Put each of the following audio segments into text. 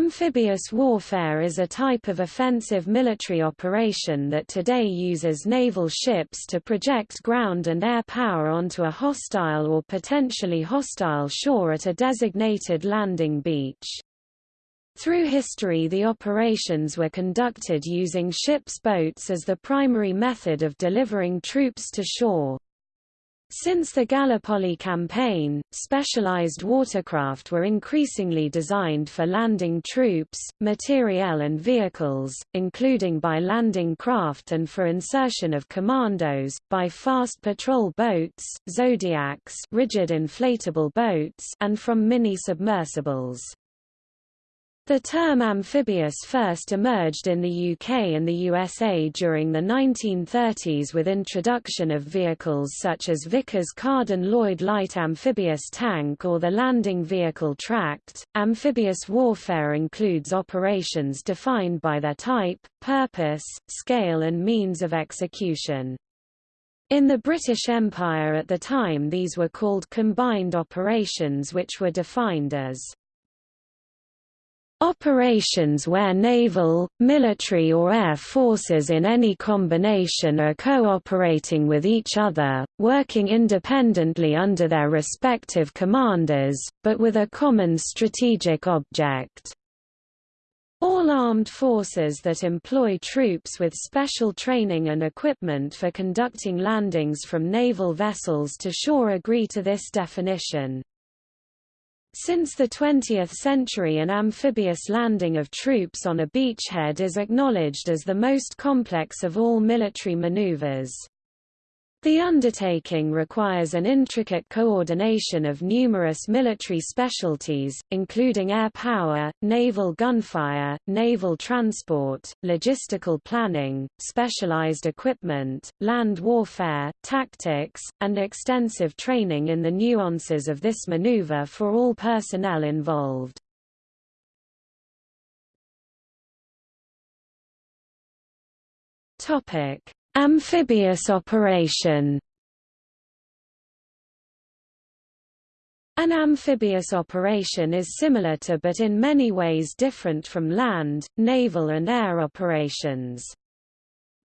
Amphibious warfare is a type of offensive military operation that today uses naval ships to project ground and air power onto a hostile or potentially hostile shore at a designated landing beach. Through history the operations were conducted using ships' boats as the primary method of delivering troops to shore. Since the Gallipoli campaign, specialized watercraft were increasingly designed for landing troops, materiel and vehicles, including by landing craft and for insertion of commandos, by fast patrol boats, zodiacs rigid inflatable boats and from mini-submersibles. The term amphibious first emerged in the UK and the USA during the 1930s with introduction of vehicles such as Vickers Carden Lloyd Light Amphibious Tank or the Landing Vehicle Tracked. Amphibious warfare includes operations defined by their type, purpose, scale and means of execution. In the British Empire at the time these were called combined operations which were defined as Operations where naval, military or air forces in any combination are cooperating with each other, working independently under their respective commanders, but with a common strategic object. All armed forces that employ troops with special training and equipment for conducting landings from naval vessels to shore agree to this definition. Since the 20th century an amphibious landing of troops on a beachhead is acknowledged as the most complex of all military maneuvers. The undertaking requires an intricate coordination of numerous military specialties, including air power, naval gunfire, naval transport, logistical planning, specialized equipment, land warfare, tactics, and extensive training in the nuances of this maneuver for all personnel involved. Topic Amphibious operation An amphibious operation is similar to but in many ways different from land, naval and air operations.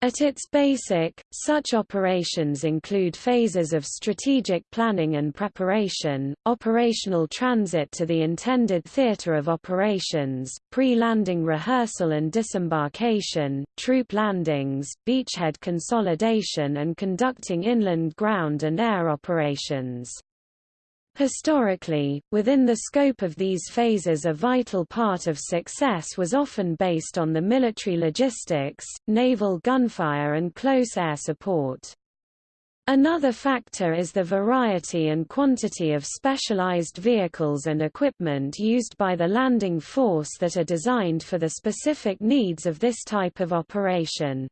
At its basic, such operations include phases of strategic planning and preparation, operational transit to the intended theater of operations, pre-landing rehearsal and disembarkation, troop landings, beachhead consolidation and conducting inland ground and air operations. Historically, within the scope of these phases a vital part of success was often based on the military logistics, naval gunfire and close air support. Another factor is the variety and quantity of specialized vehicles and equipment used by the landing force that are designed for the specific needs of this type of operation.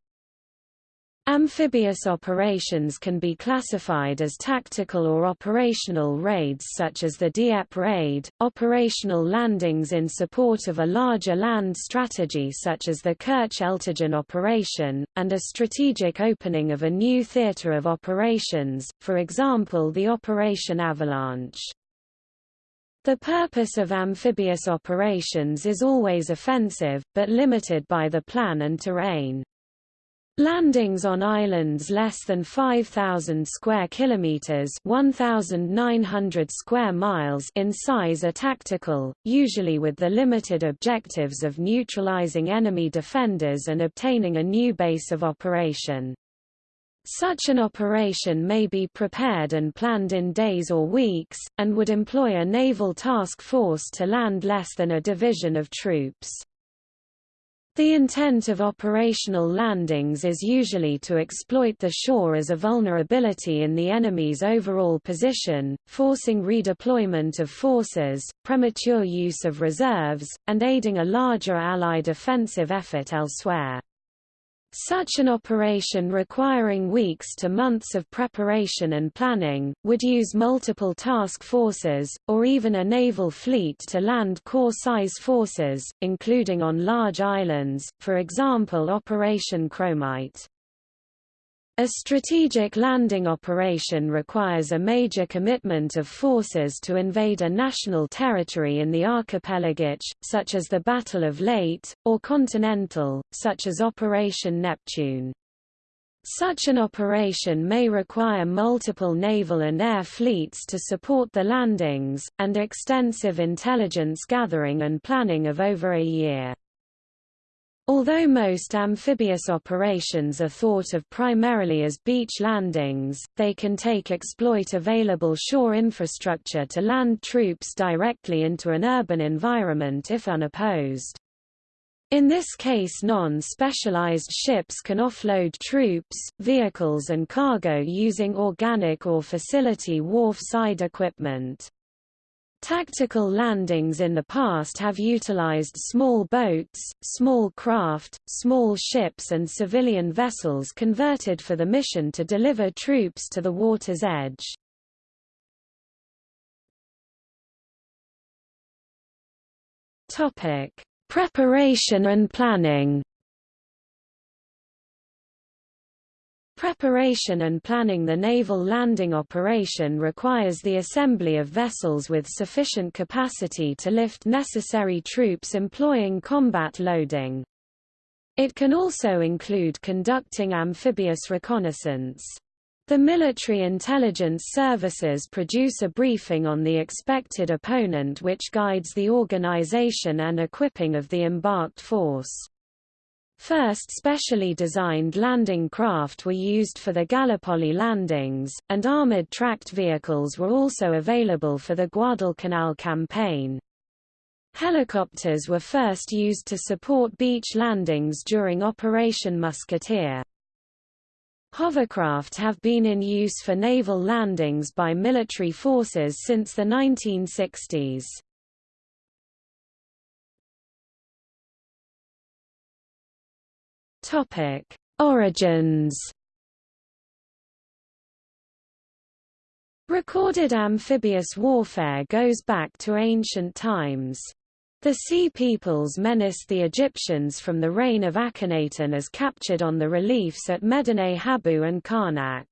Amphibious operations can be classified as tactical or operational raids such as the Dieppe raid, operational landings in support of a larger land strategy such as the Kerch-Eltigen operation, and a strategic opening of a new theatre of operations, for example the Operation Avalanche. The purpose of amphibious operations is always offensive, but limited by the plan and terrain. Landings on islands less than 5000 square kilometers, 1900 square miles in size are tactical, usually with the limited objectives of neutralizing enemy defenders and obtaining a new base of operation. Such an operation may be prepared and planned in days or weeks, and would employ a naval task force to land less than a division of troops. The intent of operational landings is usually to exploit the shore as a vulnerability in the enemy's overall position, forcing redeployment of forces, premature use of reserves, and aiding a larger Allied offensive effort elsewhere. Such an operation requiring weeks to months of preparation and planning, would use multiple task forces, or even a naval fleet to land corps-size forces, including on large islands, for example Operation Chromite. A strategic landing operation requires a major commitment of forces to invade a national territory in the archipelagic, such as the Battle of Leyte, or continental, such as Operation Neptune. Such an operation may require multiple naval and air fleets to support the landings, and extensive intelligence gathering and planning of over a year. Although most amphibious operations are thought of primarily as beach landings, they can take exploit available shore infrastructure to land troops directly into an urban environment if unopposed. In this case non-specialized ships can offload troops, vehicles and cargo using organic or facility wharf-side equipment. Tactical landings in the past have utilized small boats, small craft, small ships and civilian vessels converted for the mission to deliver troops to the water's edge. Preparation and planning Preparation and planning the naval landing operation requires the assembly of vessels with sufficient capacity to lift necessary troops employing combat loading. It can also include conducting amphibious reconnaissance. The military intelligence services produce a briefing on the expected opponent which guides the organization and equipping of the embarked force. First specially designed landing craft were used for the Gallipoli landings, and armored tracked vehicles were also available for the Guadalcanal campaign. Helicopters were first used to support beach landings during Operation Musketeer. Hovercraft have been in use for naval landings by military forces since the 1960s. Topic: Origins. Recorded amphibious warfare goes back to ancient times. The Sea Peoples menaced the Egyptians from the reign of Akhenaten as captured on the reliefs at Medinet Habu and Karnak.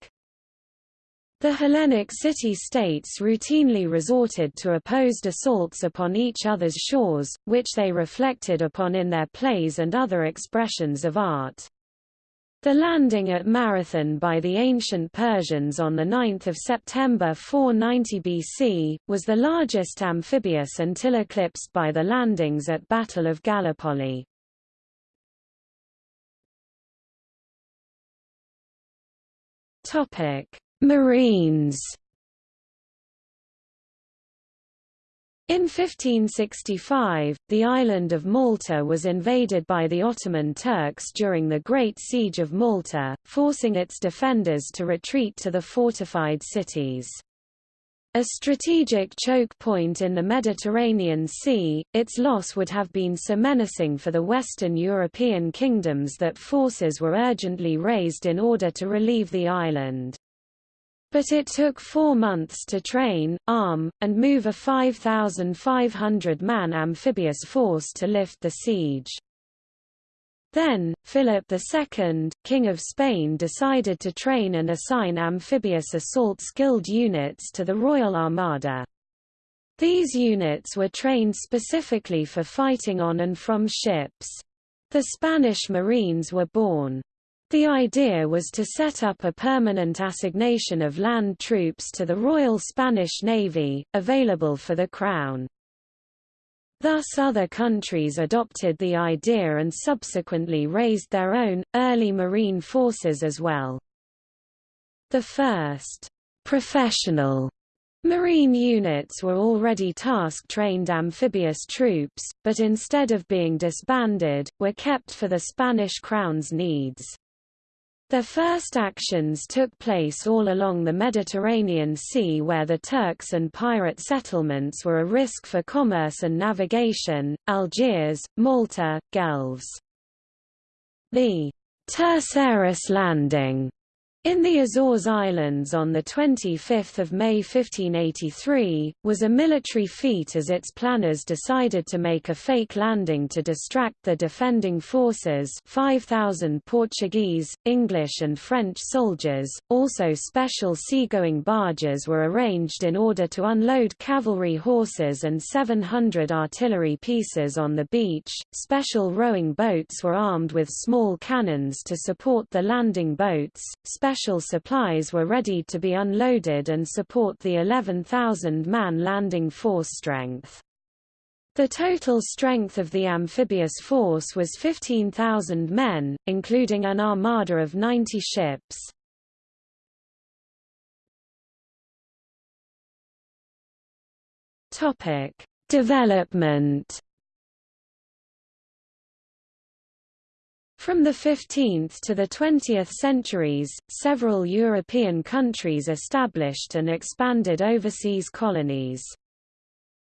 The Hellenic city-states routinely resorted to opposed assaults upon each other's shores, which they reflected upon in their plays and other expressions of art. The landing at Marathon by the ancient Persians on 9 September 490 BC, was the largest amphibious until eclipsed by the landings at Battle of Gallipoli. Topic: Marines In 1565, the island of Malta was invaded by the Ottoman Turks during the Great Siege of Malta, forcing its defenders to retreat to the fortified cities. A strategic choke point in the Mediterranean Sea, its loss would have been so menacing for the Western European kingdoms that forces were urgently raised in order to relieve the island. But it took four months to train, arm, and move a 5,500-man amphibious force to lift the siege. Then, Philip II, King of Spain decided to train and assign amphibious assault skilled units to the Royal Armada. These units were trained specifically for fighting on and from ships. The Spanish Marines were born. The idea was to set up a permanent assignation of land troops to the Royal Spanish Navy, available for the Crown. Thus other countries adopted the idea and subsequently raised their own, early marine forces as well. The first professional Marine units were already task-trained amphibious troops, but instead of being disbanded, were kept for the Spanish Crown's needs. Their first actions took place all along the Mediterranean Sea where the Turks and pirate settlements were a risk for commerce and navigation, Algiers, Malta, Gelves. The Terceira landing In the Azores Islands on 25 May 1583, was a military feat as its planners decided to make a fake landing to distract the defending forces 5,000 Portuguese, English and French soldiers. Also special seagoing barges were arranged in order to unload cavalry horses and 700 artillery pieces on the beach. Special rowing boats were armed with small cannons to support the landing boats special supplies were ready to be unloaded and support the 11,000-man landing force strength. The total strength of the amphibious force was 15,000 men, including an armada of 90 ships. Topic: Development From the 15th to the 20th centuries, several European countries established and expanded overseas colonies.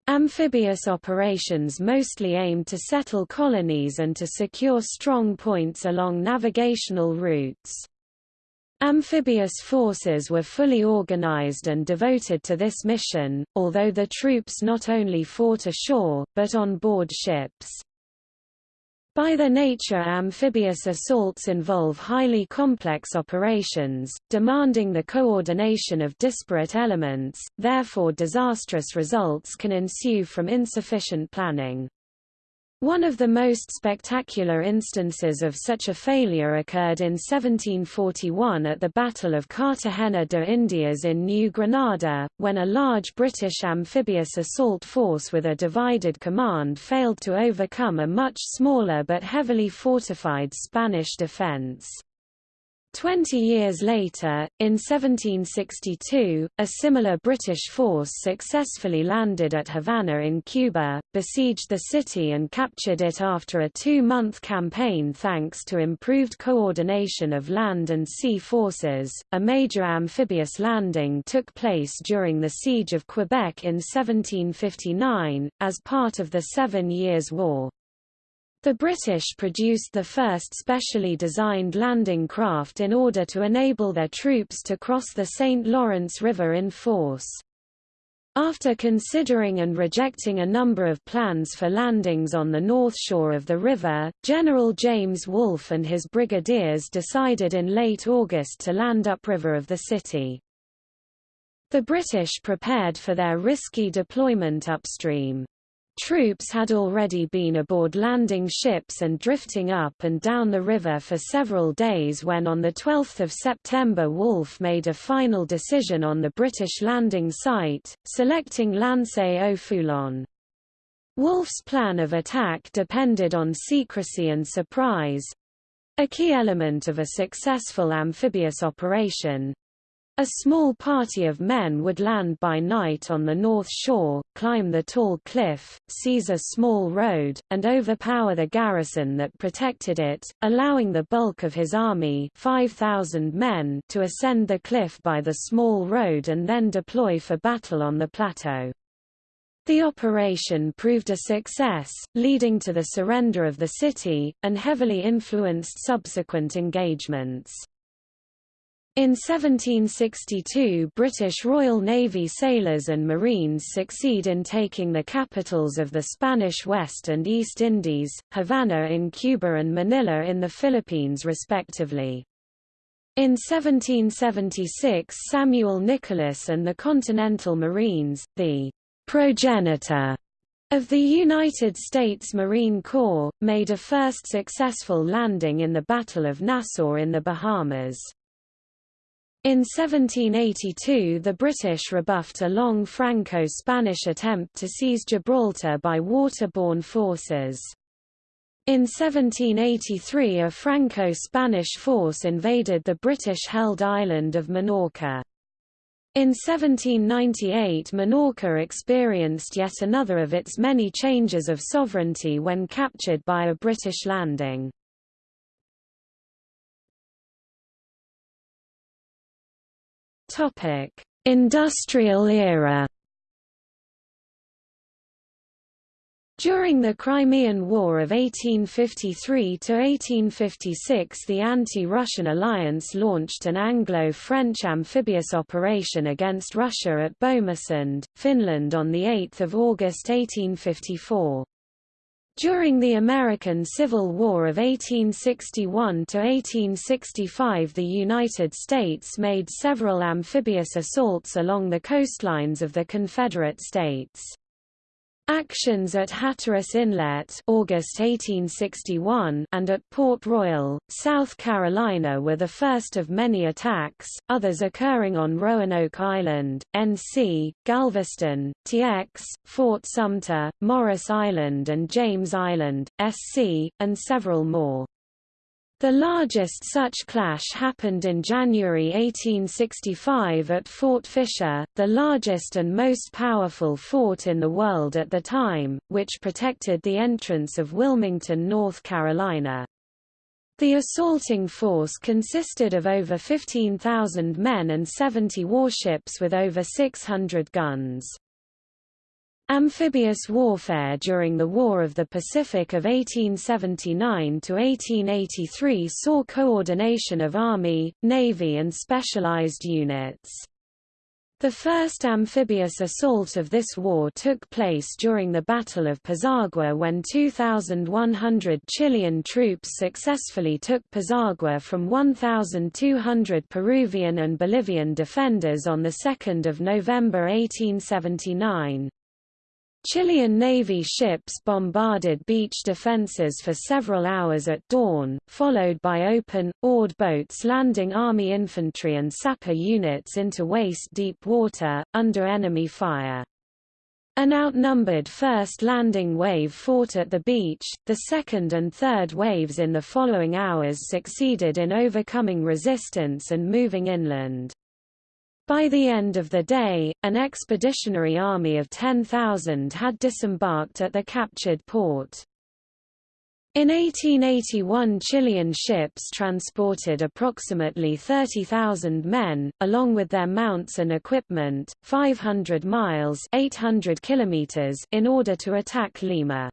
Amphibious operations mostly aimed to settle colonies and to secure strong points along navigational routes. Amphibious forces were fully organized and devoted to this mission, although the troops not only fought ashore, but on board ships. By their nature amphibious assaults involve highly complex operations, demanding the coordination of disparate elements, therefore disastrous results can ensue from insufficient planning. One of the most spectacular instances of such a failure occurred in 1741 at the Battle of Cartagena de Indias in New Granada, when a large British amphibious assault force with a divided command failed to overcome a much smaller but heavily fortified Spanish defense. Twenty years later, in 1762, a similar British force successfully landed at Havana in Cuba, besieged the city and captured it after a two-month campaign thanks to improved coordination of land and sea forces. A major amphibious landing took place during the Siege of Quebec in 1759, as part of the Seven Years' War. The British produced the first specially designed landing craft in order to enable their troops to cross the St. Lawrence River in force. After considering and rejecting a number of plans for landings on the north shore of the river, General James Wolfe and his brigadiers decided in late August to land upriver of the city. The British prepared for their risky deployment upstream. Troops had already been aboard landing ships and drifting up and down the river for several days when on 12 September Wolfe made a final decision on the British landing site, selecting L'Anse-aux-Foulons. Wolfe's plan of attack depended on secrecy and surprise—a key element of a successful amphibious operation, a small party of men would land by night on the north shore, climb the tall cliff, seize a small road, and overpower the garrison that protected it, allowing the bulk of his army 5,000 men to ascend the cliff by the small road and then deploy for battle on the plateau. The operation proved a success, leading to the surrender of the city, and heavily influenced subsequent engagements. In 1762 British Royal Navy sailors and Marines succeed in taking the capitals of the Spanish West and East Indies, Havana in Cuba and Manila in the Philippines respectively. In 1776 Samuel Nicholas and the Continental Marines, the progenitor of the United States Marine Corps, made a first successful landing in the Battle of Nassau in the Bahamas. In 1782 the British rebuffed a long Franco-Spanish attempt to seize Gibraltar by waterborne forces. In 1783 a Franco-Spanish force invaded the British-held island of Minorca. In 1798 Minorca experienced yet another of its many changes of sovereignty when captured by a British landing. Topic: Industrial era. During the Crimean War of 1853–1856 the anti-Russian alliance launched an Anglo-French amphibious operation against Russia at Bomarsund, Finland on 8 August 1854. During the American Civil War of 1861–1865 the United States made several amphibious assaults along the coastlines of the Confederate States. Actions at Hatteras Inlet August 1861 and at Port Royal, South Carolina were the first of many attacks, others occurring on Roanoke Island, NC, Galveston, TX, Fort Sumter, Morris Island and James Island, SC, and several more. The largest such clash happened in January 1865 at Fort Fisher, the largest and most powerful fort in the world at the time, which protected the entrance of Wilmington, North Carolina. The assaulting force consisted of over 15,000 men and 70 warships with over 600 guns. Amphibious warfare during the War of the Pacific of 1879–1883 saw coordination of Army, Navy and specialized units. The first amphibious assault of this war took place during the Battle of Pisagua when 2,100 Chilean troops successfully took Pisagua from 1,200 Peruvian and Bolivian defenders on 2 November 1879. Chilean Navy ships bombarded beach defenses for several hours at dawn, followed by open, oared boats landing Army infantry and sapper units into waist-deep water, under enemy fire. An outnumbered first landing wave fought at the beach, the second and third waves in the following hours succeeded in overcoming resistance and moving inland. By the end of the day, an expeditionary army of 10,000 had disembarked at the captured port. In 1881 Chilean ships transported approximately 30,000 men, along with their mounts and equipment, 500 miles 800 kilometers in order to attack Lima.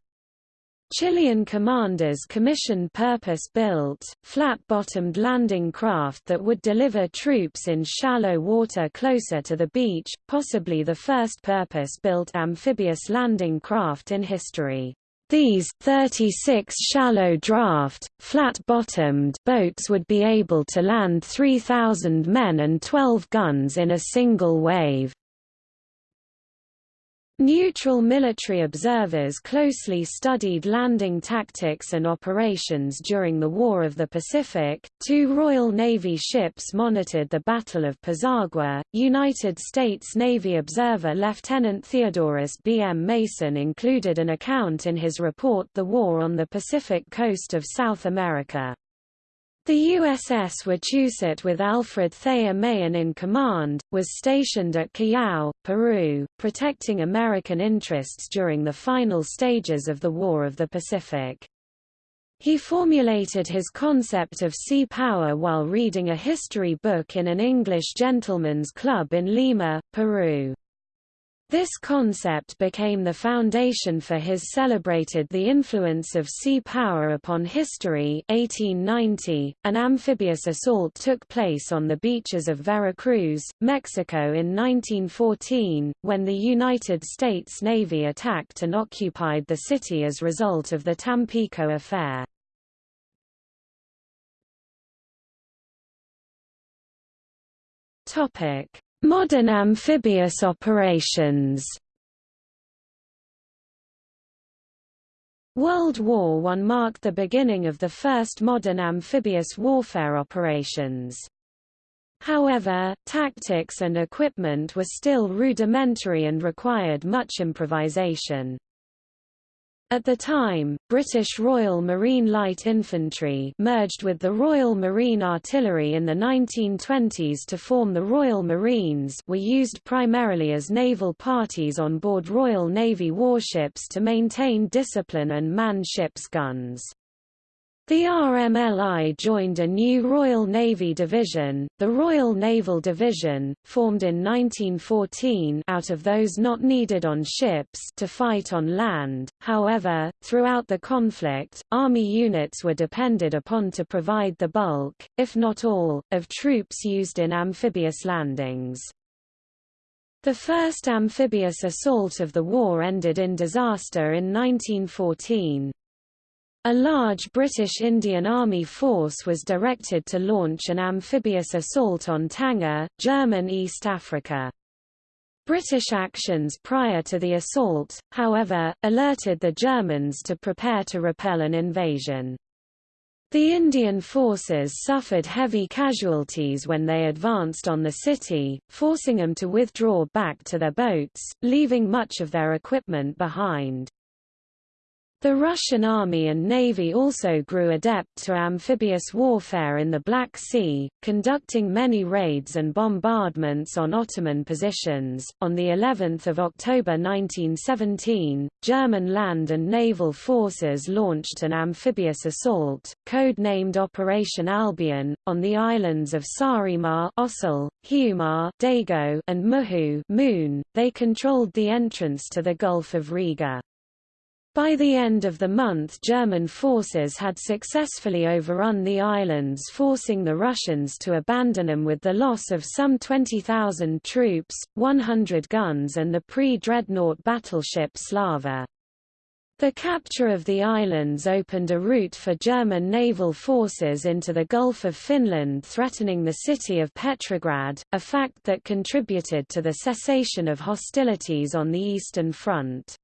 Chilean commanders commissioned purpose-built, flat-bottomed landing craft that would deliver troops in shallow water closer to the beach, possibly the first purpose-built amphibious landing craft in history. These 36 shallow draft, flat-bottomed boats would be able to land 3,000 men and 12 guns in a single wave. Neutral military observers closely studied landing tactics and operations during the War of the Pacific. Two Royal Navy ships monitored the Battle of Pisagua. United States Navy observer Lieutenant Theodorus B. M. Mason included an account in his report The War on the Pacific Coast of South America. The USS Wachusett with Alfred Thayer Mahan in command, was stationed at Callao, Peru, protecting American interests during the final stages of the War of the Pacific. He formulated his concept of sea power while reading a history book in an English gentleman's club in Lima, Peru. This concept became the foundation for his celebrated The Influence of Sea Power Upon History 1890. .An amphibious assault took place on the beaches of Veracruz, Mexico in 1914, when the United States Navy attacked and occupied the city as a result of the Tampico affair. Topic Modern amphibious operations World War I marked the beginning of the first modern amphibious warfare operations. However, tactics and equipment were still rudimentary and required much improvisation. At the time, British Royal Marine Light Infantry merged with the Royal Marine Artillery in the 1920s to form the Royal Marines were used primarily as naval parties on board Royal Navy warships to maintain discipline and man ships' guns. The RMLI joined a new Royal Navy division, the Royal Naval Division, formed in 1914 out of those not needed on ships to fight on land. However, throughout the conflict, Army units were depended upon to provide the bulk, if not all, of troops used in amphibious landings. The first amphibious assault of the war ended in disaster in 1914. A large British Indian Army force was directed to launch an amphibious assault on Tanga, German East Africa. British actions prior to the assault, however, alerted the Germans to prepare to repel an invasion. The Indian forces suffered heavy casualties when they advanced on the city, forcing them to withdraw back to their boats, leaving much of their equipment behind. The Russian Army and Navy also grew adept to amphibious warfare in the Black Sea, conducting many raids and bombardments on Ottoman positions. On the 11th of October 1917, German land and naval forces launched an amphibious assault, code-named Operation Albion, on the islands of Saaremaa, Ösel, Hiiumaa, Dago, and Muhu, Moon. They controlled the entrance to the Gulf of Riga. By the end of the month German forces had successfully overrun the islands forcing the Russians to abandon them with the loss of some 20,000 troops, 100 guns and the pre-dreadnought battleship Slava. The capture of the islands opened a route for German naval forces into the Gulf of Finland threatening the city of Petrograd, a fact that contributed to the cessation of hostilities on the Eastern Front.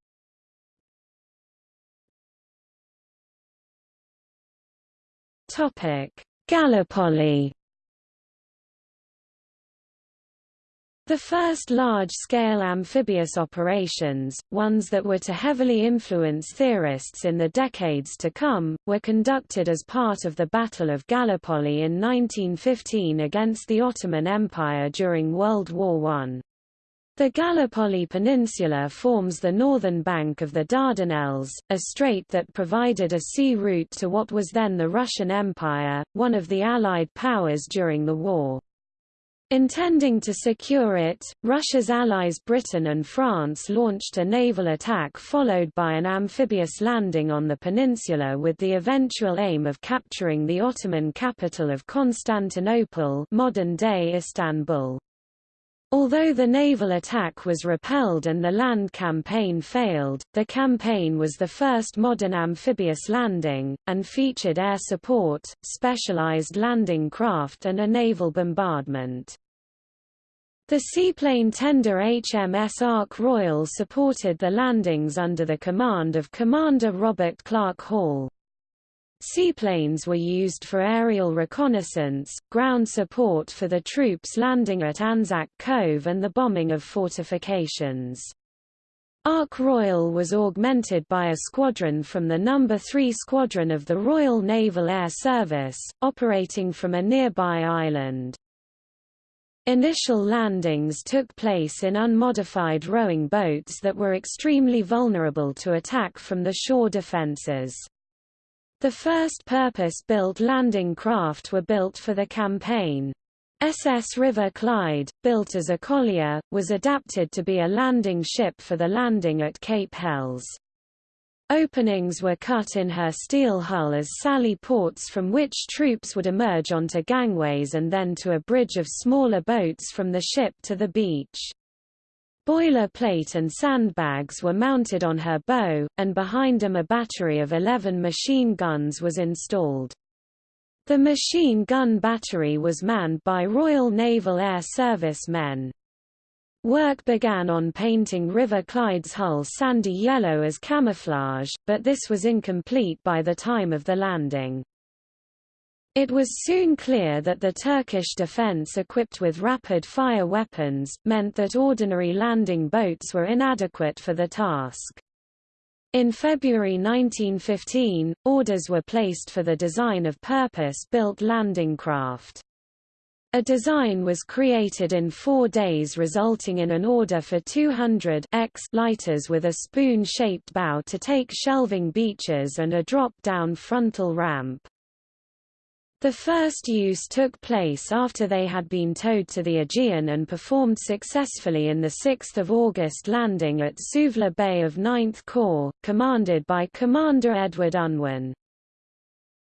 Gallipoli. The first large-scale amphibious operations, ones that were to heavily influence theorists in the decades to come, were conducted as part of the Battle of Gallipoli in 1915 against the Ottoman Empire during World War I. The Gallipoli Peninsula forms the northern bank of the Dardanelles, a strait that provided a sea route to what was then the Russian Empire, one of the Allied powers during the war. Intending to secure it, Russia's allies Britain and France launched a naval attack followed by an amphibious landing on the peninsula with the eventual aim of capturing the Ottoman capital of Constantinople modern-day Istanbul. Although the naval attack was repelled and the land campaign failed, the campaign was the first modern amphibious landing, and featured air support, specialized landing craft and a naval bombardment. The seaplane tender HMS Ark Royal supported the landings under the command of Commander Robert Clark Hall. Seaplanes were used for aerial reconnaissance, ground support for the troops landing at Anzac Cove and the bombing of fortifications. Ark Royal was augmented by a squadron from the No. 3 Squadron of the Royal Naval Air Service, operating from a nearby island. Initial landings took place in unmodified rowing boats that were extremely vulnerable to attack from the shore defences. The first purpose-built landing craft were built for the campaign. SS River Clyde, built as a collier, was adapted to be a landing ship for the landing at Cape Helles. Openings were cut in her steel hull as sally ports from which troops would emerge onto gangways and then to a bridge of smaller boats from the ship to the beach. Boiler plate and sandbags were mounted on her bow, and behind them a battery of 11 machine guns was installed. The machine gun battery was manned by Royal Naval Air Service men. Work began on painting River Clyde's hull sandy yellow as camouflage, but this was incomplete by the time of the landing. It was soon clear that the Turkish defense equipped with rapid-fire weapons, meant that ordinary landing boats were inadequate for the task. In February 1915, orders were placed for the design of purpose-built landing craft. A design was created in four days resulting in an order for 200 X lighters with a spoon-shaped bow to take shelving beaches and a drop-down frontal ramp. The first use took place after they had been towed to the Aegean and performed successfully in the 6 August landing at Suvla Bay of 9th Corps, commanded by Commander Edward Unwin.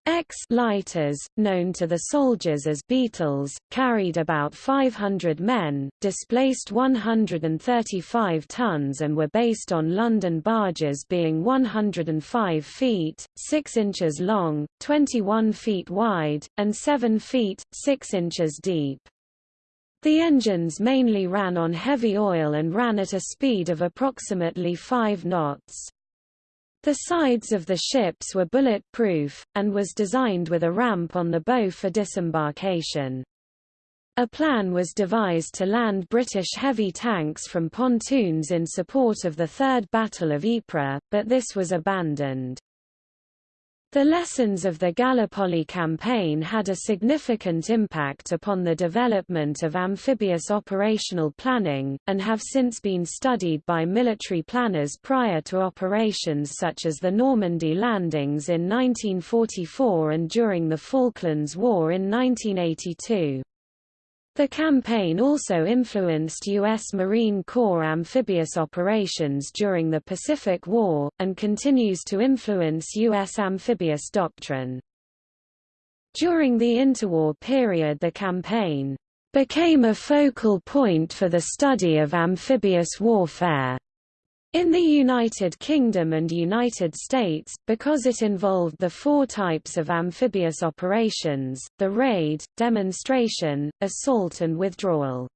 X lighters, known to the soldiers as beetles, carried about 500 men, displaced 135 tons and were based on London barges being 105 feet, 6 inches long, 21 feet wide, and 7 feet, 6 inches deep. The engines mainly ran on heavy oil and ran at a speed of approximately 5 knots. The sides of the ships were bullet-proof, and was designed with a ramp on the bow for disembarkation. A plan was devised to land British heavy tanks from pontoons in support of the Third Battle of Ypres, but this was abandoned. The lessons of the Gallipoli campaign had a significant impact upon the development of amphibious operational planning, and have since been studied by military planners prior to operations such as the Normandy landings in 1944 and during the Falklands War in 1982. The campaign also influenced U.S. Marine Corps amphibious operations during the Pacific War, and continues to influence U.S. amphibious doctrine. During the interwar period the campaign became a focal point for the study of amphibious warfare. In the United Kingdom and United States, because it involved the four types of amphibious operations, the raid, demonstration, assault and withdrawal.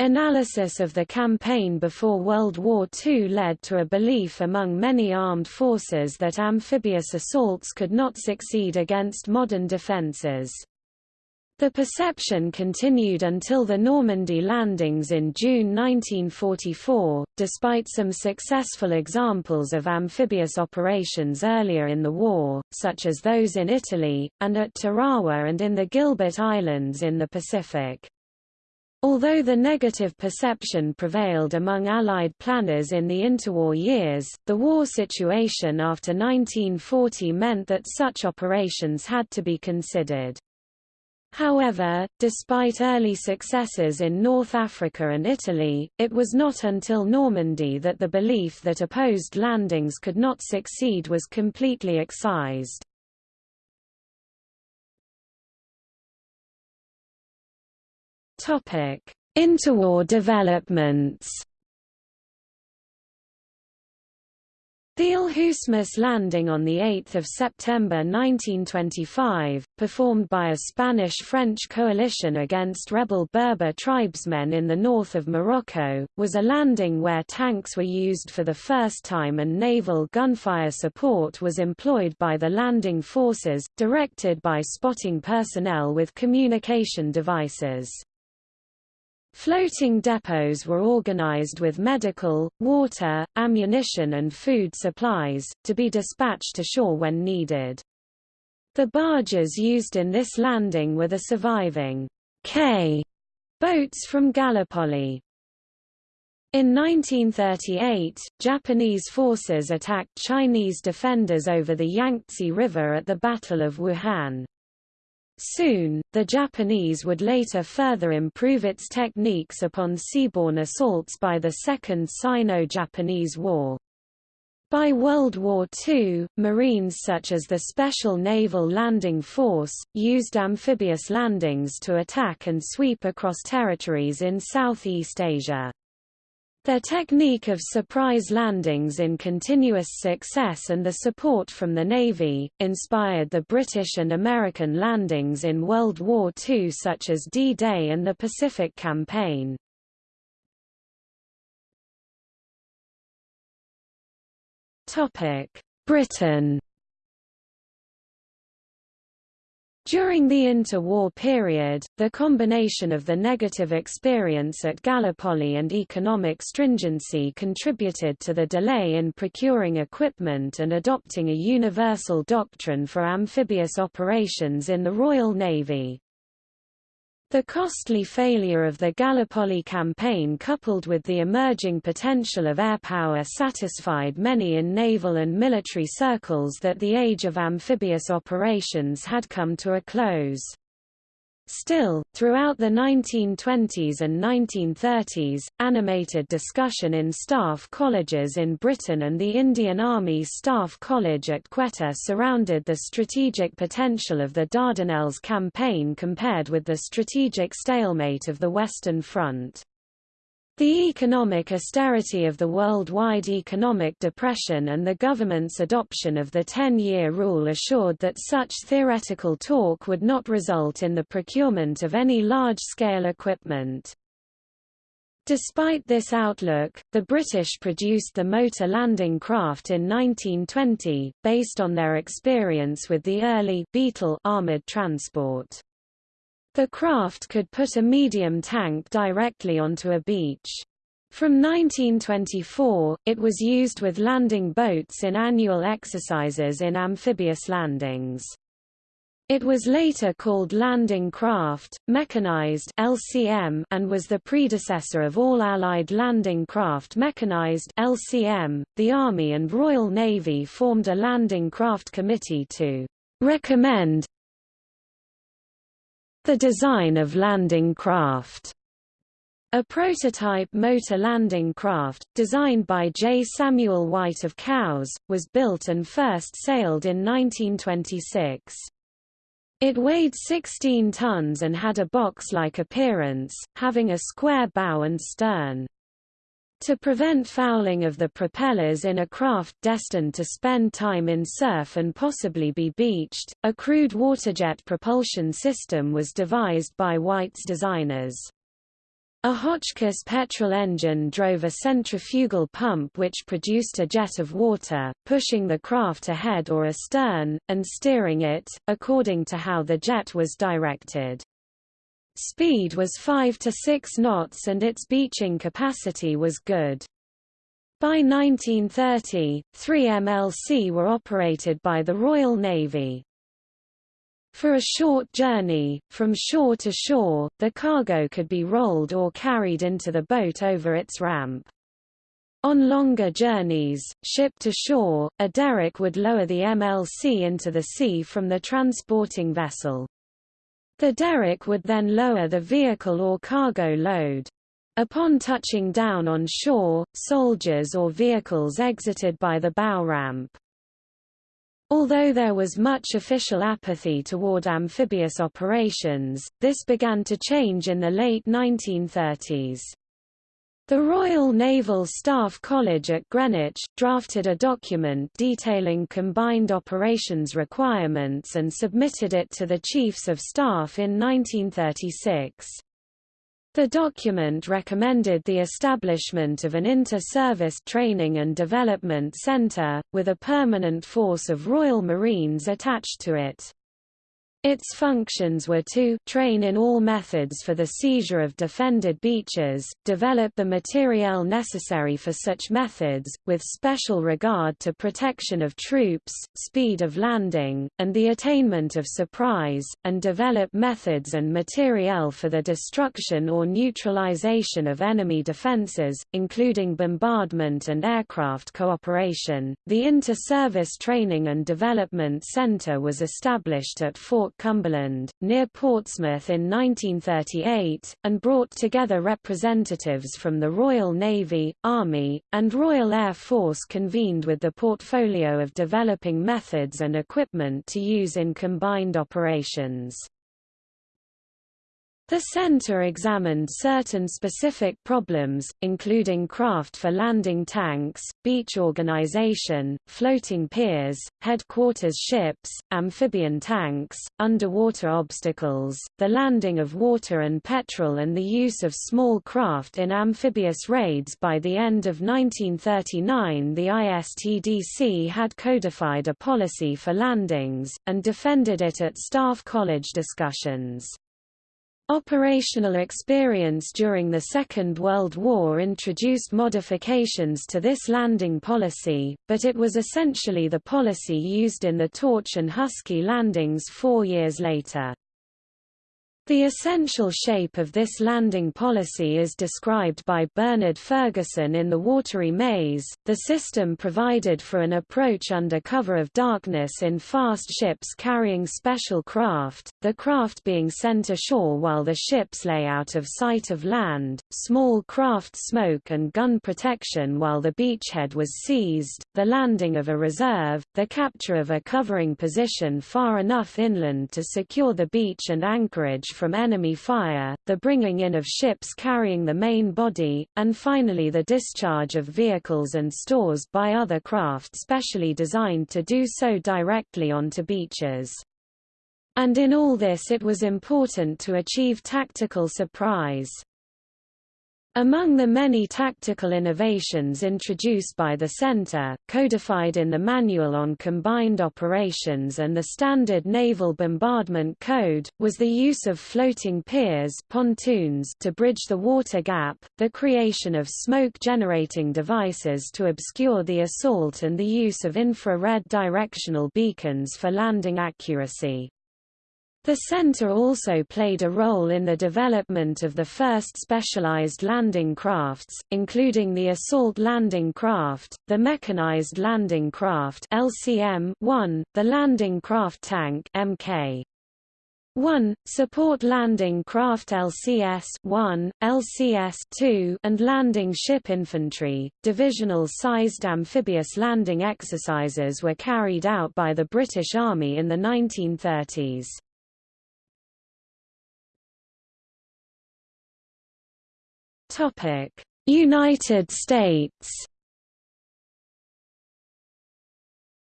Analysis of the campaign before World War II led to a belief among many armed forces that amphibious assaults could not succeed against modern defences. The perception continued until the Normandy landings in June 1944. Despite some successful examples of amphibious operations earlier in the war, such as those in Italy, and at Tarawa and in the Gilbert Islands in the Pacific. Although the negative perception prevailed among Allied planners in the interwar years, the war situation after 1940 meant that such operations had to be considered. However, despite early successes in North Africa and Italy, it was not until Normandy that the belief that opposed landings could not succeed was completely excised. Interwar developments The Alhucemas landing on 8 September 1925, performed by a Spanish-French coalition against rebel Berber tribesmen in the north of Morocco, was a landing where tanks were used for the first time and naval gunfire support was employed by the landing forces, directed by spotting personnel with communication devices. Floating depots were organized with medical, water, ammunition and food supplies, to be dispatched ashore when needed. The barges used in this landing were the surviving K boats from Gallipoli. In 1938, Japanese forces attacked Chinese defenders over the Yangtze River at the Battle of Wuhan. Soon, the Japanese would later further improve its techniques upon seaborne assaults by the Second Sino-Japanese War. By World War II, Marines such as the Special Naval Landing Force, used amphibious landings to attack and sweep across territories in Southeast Asia. Their technique of surprise landings in continuous success and the support from the Navy, inspired the British and American landings in World War II such as D-Day and the Pacific Campaign. Britain During the interwar period, the combination of the negative experience at Gallipoli and economic stringency contributed to the delay in procuring equipment and adopting a universal doctrine for amphibious operations in the Royal Navy. The costly failure of the Gallipoli campaign coupled with the emerging potential of air power satisfied many in naval and military circles that the age of amphibious operations had come to a close. Still, throughout the 1920s and 1930s, animated discussion in staff colleges in Britain and the Indian Army Staff College at Quetta surrounded the strategic potential of the Dardanelles campaign compared with the strategic stalemate of the Western Front. The economic austerity of the worldwide economic depression and the government's adoption of the ten-year rule assured that such theoretical talk would not result in the procurement of any large-scale equipment. Despite this outlook, the British produced the motor landing craft in 1920, based on their experience with the early Beetle armoured transport. The craft could put a medium tank directly onto a beach. From 1924, it was used with landing boats in annual exercises in amphibious landings. It was later called Landing Craft, Mechanized LCM, and was the predecessor of all Allied Landing Craft Mechanized LCM. .The Army and Royal Navy formed a Landing Craft Committee to recommend the design of landing craft. A prototype motor landing craft, designed by J. Samuel White of Cowes, was built and first sailed in 1926. It weighed 16 tons and had a box-like appearance, having a square bow and stern. To prevent fouling of the propellers in a craft destined to spend time in surf and possibly be beached, a crude waterjet propulsion system was devised by White's designers. A Hotchkiss petrol engine drove a centrifugal pump which produced a jet of water, pushing the craft ahead or astern, and steering it, according to how the jet was directed. Speed was 5 to 6 knots and its beaching capacity was good. By 1930, three MLC were operated by the Royal Navy. For a short journey, from shore to shore, the cargo could be rolled or carried into the boat over its ramp. On longer journeys, ship to shore, a derrick would lower the MLC into the sea from the transporting vessel. The derrick would then lower the vehicle or cargo load. Upon touching down on shore, soldiers or vehicles exited by the bow ramp. Although there was much official apathy toward amphibious operations, this began to change in the late 1930s. The Royal Naval Staff College at Greenwich, drafted a document detailing combined operations requirements and submitted it to the Chiefs of Staff in 1936. The document recommended the establishment of an inter-service training and development centre, with a permanent force of Royal Marines attached to it. Its functions were to train in all methods for the seizure of defended beaches, develop the materiel necessary for such methods, with special regard to protection of troops, speed of landing, and the attainment of surprise, and develop methods and materiel for the destruction or neutralization of enemy defenses, including bombardment and aircraft cooperation. The Inter-Service Training and Development Center was established at Fort Cumberland, near Portsmouth in 1938, and brought together representatives from the Royal Navy, Army, and Royal Air Force convened with the portfolio of developing methods and equipment to use in combined operations. The center examined certain specific problems, including craft for landing tanks, beach organization, floating piers, headquarters ships, amphibian tanks, underwater obstacles, the landing of water and petrol and the use of small craft in amphibious raids By the end of 1939 the ISTDC had codified a policy for landings, and defended it at Staff College discussions. Operational experience during the Second World War introduced modifications to this landing policy, but it was essentially the policy used in the Torch and Husky landings four years later. The essential shape of this landing policy is described by Bernard Fergusson in The Watery Maze. The system provided for an approach under cover of darkness in fast ships carrying special craft, the craft being sent ashore while the ships lay out of sight of land, small craft smoke and gun protection while the beachhead was seized, the landing of a reserve, the capture of a covering position far enough inland to secure the beach and anchorage from enemy fire, the bringing in of ships carrying the main body, and finally the discharge of vehicles and stores by other craft specially designed to do so directly onto beaches. And in all this it was important to achieve tactical surprise. Among the many tactical innovations introduced by the Center, codified in the Manual on Combined Operations and the Standard Naval Bombardment Code, was the use of floating piers pontoons to bridge the water gap, the creation of smoke-generating devices to obscure the assault and the use of infrared directional beacons for landing accuracy. The center also played a role in the development of the first specialized landing crafts, including the assault landing craft, the mechanized landing craft LCM-1, the landing craft tank MK. 1, support landing craft LCS-1, LCS-2, and landing ship infantry. Divisional-sized amphibious landing exercises were carried out by the British Army in the 1930s. Topic: United States.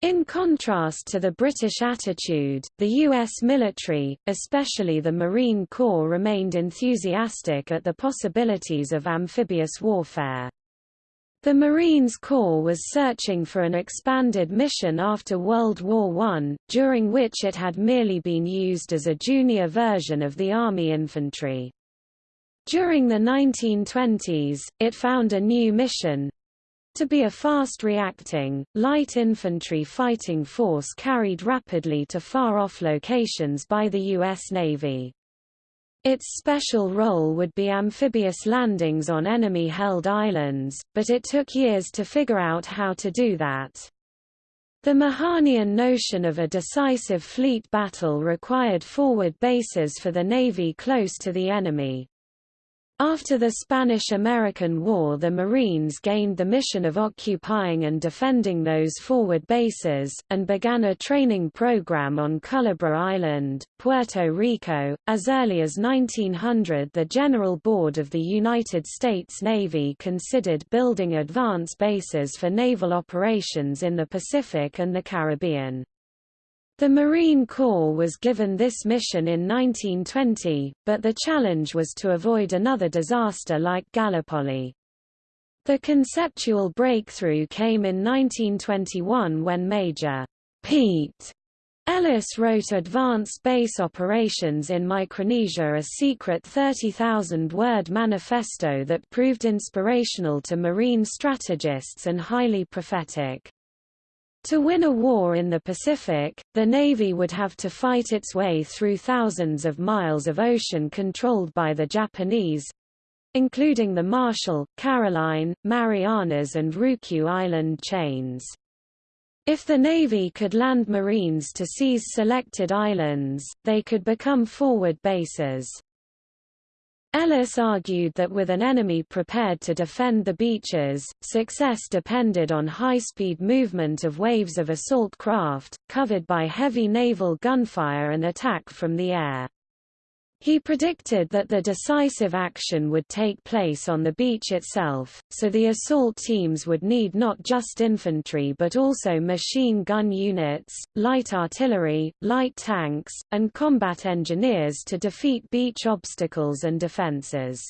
In contrast to the British attitude, the U.S. military, especially the Marine Corps remained enthusiastic at the possibilities of amphibious warfare. The Marines Corps was searching for an expanded mission after World War I, during which it had merely been used as a junior version of the Army infantry. During the 1920s, it found a new mission to be a fast-reacting, light infantry fighting force carried rapidly to far-off locations by the U.S. Navy. Its special role would be amphibious landings on enemy-held islands, but it took years to figure out how to do that. The Mahanian notion of a decisive fleet battle required forward bases for the Navy close to the enemy. After the Spanish–American War the Marines gained the mission of occupying and defending those forward bases, and began a training program on Culebra Island, Puerto Rico. As early as 1900 the General Board of the United States Navy considered building advance bases for naval operations in the Pacific and the Caribbean. The Marine Corps was given this mission in 1920, but the challenge was to avoid another disaster like Gallipoli. The conceptual breakthrough came in 1921 when Major Pete Ellis wrote Advanced Base Operations in Micronesia a secret 30,000-word manifesto that proved inspirational to Marine strategists and highly prophetic. To win a war in the Pacific, the Navy would have to fight its way through thousands of miles of ocean controlled by the Japanese, including the Marshall, Caroline, Marianas and Ryukyu Island chains. If the Navy could land Marines to seize selected islands, they could become forward bases. Ellis argued that with an enemy prepared to defend the beaches, success depended on high-speed movement of waves of assault craft, covered by heavy naval gunfire and attack from the air. He predicted that the decisive action would take place on the beach itself, so the assault teams would need not just infantry but also machine gun units, light artillery, light tanks, and combat engineers to defeat beach obstacles and defenses.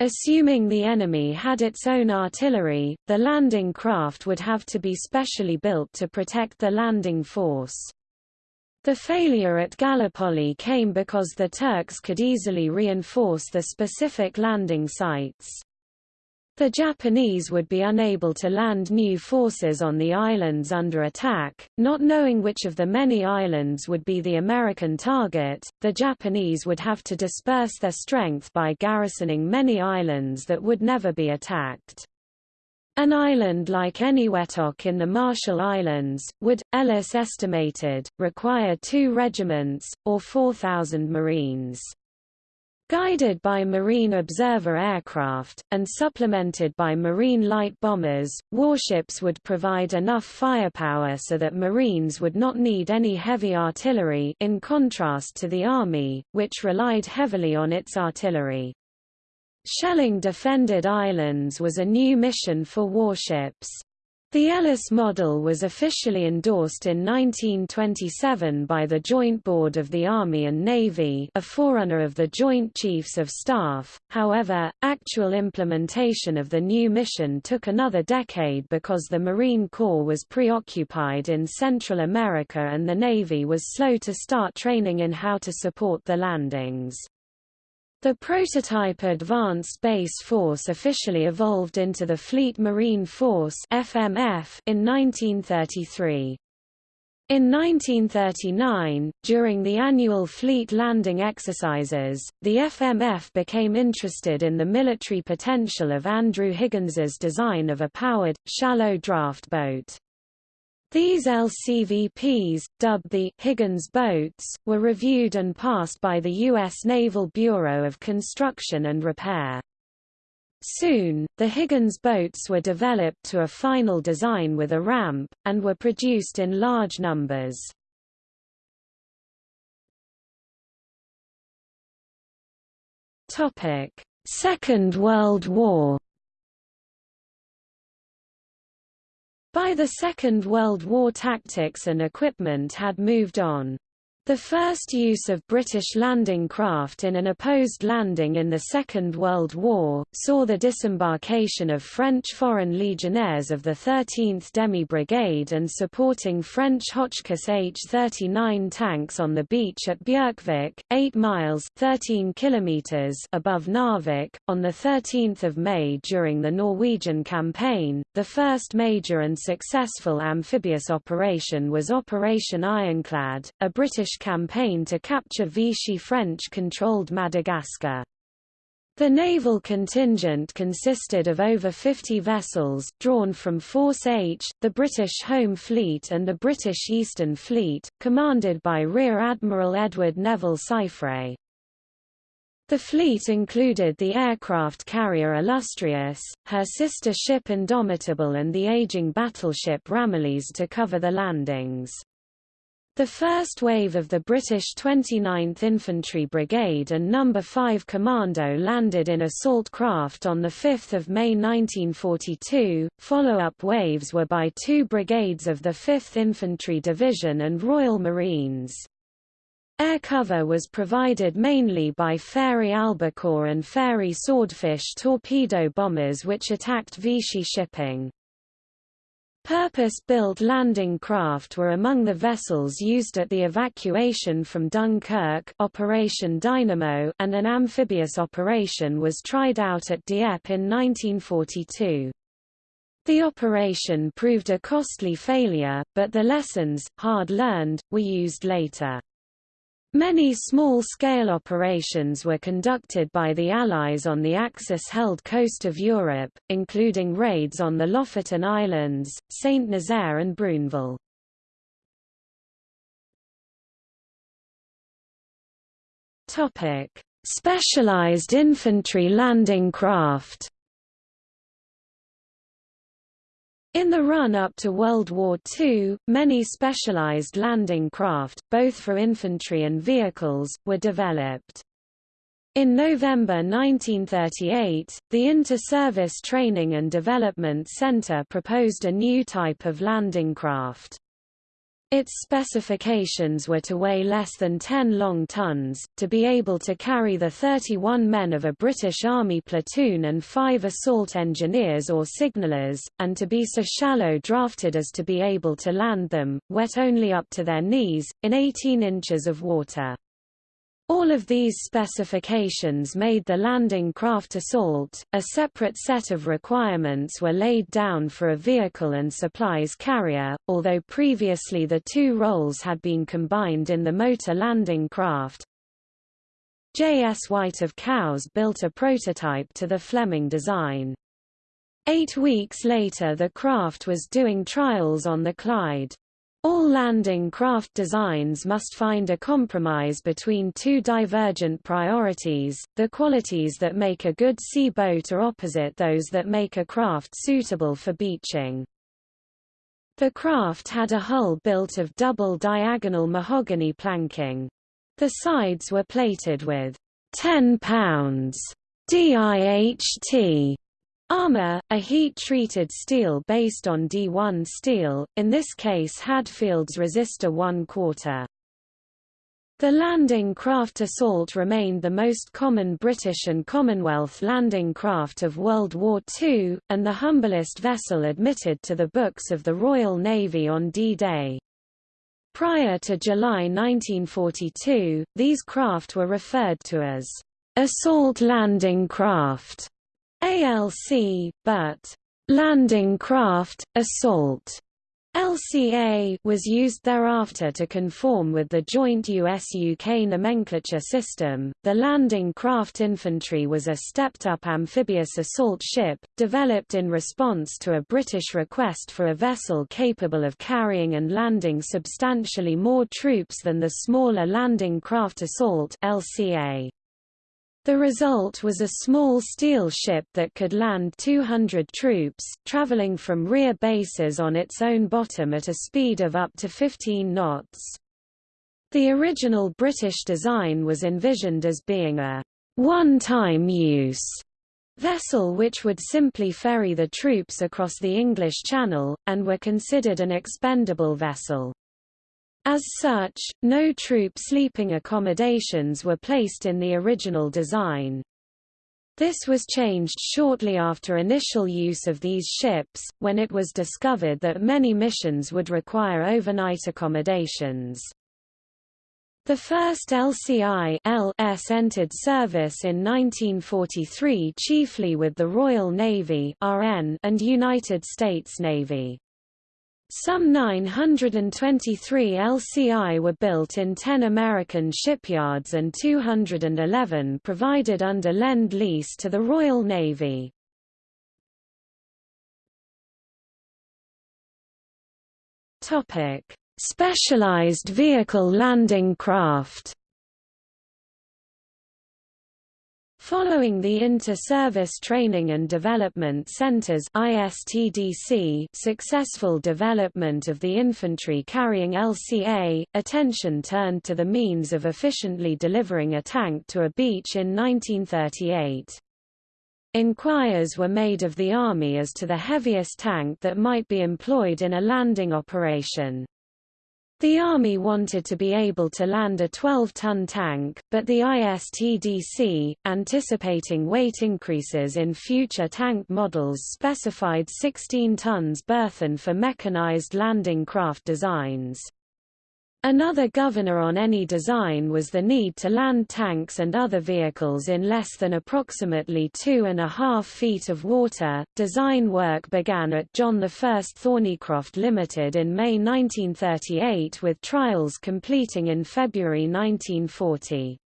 Assuming the enemy had its own artillery, the landing craft would have to be specially built to protect the landing force. The failure at Gallipoli came because the Turks could easily reinforce the specific landing sites. The Japanese would be unable to land new forces on the islands under attack, not knowing which of the many islands would be the American target. The Japanese would have to disperse their strength by garrisoning many islands that would never be attacked. An island like Eniwetok in the Marshall Islands, would, Ellis estimated, require two regiments, or 4,000 Marines. Guided by Marine Observer aircraft, and supplemented by Marine light bombers, warships would provide enough firepower so that Marines would not need any heavy artillery in contrast to the Army, which relied heavily on its artillery. Shelling defended islands was a new mission for warships. The Ellis model was officially endorsed in 1927 by the Joint Board of the Army and Navy a forerunner of the Joint Chiefs of Staff, however, actual implementation of the new mission took another decade because the Marine Corps was preoccupied in Central America and the Navy was slow to start training in how to support the landings. The prototype Advanced Base Force officially evolved into the Fleet Marine Force FMF in 1933. In 1939, during the annual fleet landing exercises, the FMF became interested in the military potential of Andrew Higgins's design of a powered, shallow draft boat. These LCVPs, dubbed the Higgins boats, were reviewed and passed by the U.S. Naval Bureau of Construction and Repair. Soon, the Higgins boats were developed to a final design with a ramp, and were produced in large numbers. Second World War By the Second World War tactics and equipment had moved on. The first use of British landing craft in an opposed landing in the Second World War, saw the disembarkation of French Foreign Legionnaires of the 13th Demi Brigade and supporting French Hotchkiss H-39 tanks on the beach at Bjerkvik, 8 miles 13 kilometers above Narvik, on 13 May during the Norwegian campaign. The first major and successful amphibious operation was Operation Ironclad, a British campaign to capture Vichy French-controlled Madagascar. The naval contingent consisted of over 50 vessels, drawn from Force H, the British Home Fleet and the British Eastern Fleet, commanded by Rear Admiral Edward Neville Syfret. The fleet included the aircraft carrier Illustrious, her sister ship Indomitable and the aging battleship Ramillies to cover the landings. The first wave of the British 29th Infantry Brigade and No. 5 Commando landed in assault craft on 5 May 1942. Follow-up waves were by two brigades of the 5th Infantry Division and Royal Marines. Air cover was provided mainly by Fairey Albacore and Fairey Swordfish torpedo bombers which attacked Vichy shipping. Purpose-built landing craft were among the vessels used at the evacuation from Dunkirk Operation Dynamo and an amphibious operation was tried out at Dieppe in 1942. The operation proved a costly failure, but the lessons, hard learned, were used later. Many small-scale operations were conducted by the Allies on the Axis-held coast of Europe, including raids on the Lofoten Islands, Saint-Nazaire and Bruneval. Specialized infantry landing craft In the run-up to World War II, many specialized landing craft, both for infantry and vehicles, were developed. In November 1938, the Inter-Service Training and Development Center proposed a new type of landing craft. Its specifications were to weigh less than 10 long tons, to be able to carry the 31 men of a British Army platoon and five assault engineers or signallers, and to be so shallow drafted as to be able to land them, wet only up to their knees, in 18 inches of water. All of these specifications made the landing craft assault. A separate set of requirements were laid down for a vehicle and supplies carrier, although previously the two roles had been combined in the motor landing craft. J. S. White of Cowes built a prototype to the Fleming design. Eight weeks later the craft was doing trials on the Clyde. All landing craft designs must find a compromise between two divergent priorities. The qualities that make a good sea boat are opposite those that make a craft suitable for beaching. The craft had a hull built of double diagonal mahogany planking. The sides were plated with 10 pounds DIHT Armor, a heat-treated steel based on D1 steel, in this case Hadfield's resistor 1 quarter. The landing craft Assault remained the most common British and Commonwealth landing craft of World War II, and the humblest vessel admitted to the books of the Royal Navy on D-Day. Prior to July 1942, these craft were referred to as assault landing craft ALC, but landing craft, assault LCA was used thereafter to conform with the joint US-UK nomenclature system. The landing craft infantry was a stepped-up amphibious assault ship, developed in response to a British request for a vessel capable of carrying and landing substantially more troops than the smaller landing craft assault LCA. The result was a small steel ship that could land 200 troops, traveling from rear bases on its own bottom at a speed of up to 15 knots. The original British design was envisioned as being a one-time use vessel which would simply ferry the troops across the English Channel, and were considered an expendable vessel. As such, no troop sleeping accommodations were placed in the original design. This was changed shortly after initial use of these ships, when it was discovered that many missions would require overnight accommodations. The first LCI LS entered service in 1943 chiefly with the Royal Navy RN and United States Navy. Some 923 LCI were built in 10 American shipyards and 211 provided under Lend-Lease to the Royal Navy. Specialized vehicle landing craft Following the Inter-Service Training and Development Centers ISTDC successful development of the infantry carrying LCA, attention turned to the means of efficiently delivering a tank to a beach in 1938. Inquiries were made of the Army as to the heaviest tank that might be employed in a landing operation. The Army wanted to be able to land a 12-ton tank, but the ISTDC, anticipating weight increases in future tank models specified 16 tons burthen for mechanized landing craft designs. Another governor on any design was the need to land tanks and other vehicles in less than approximately two and a half feet of water. Design work began at John I Thornycroft Limited in May 1938 with trials completing in February 1940.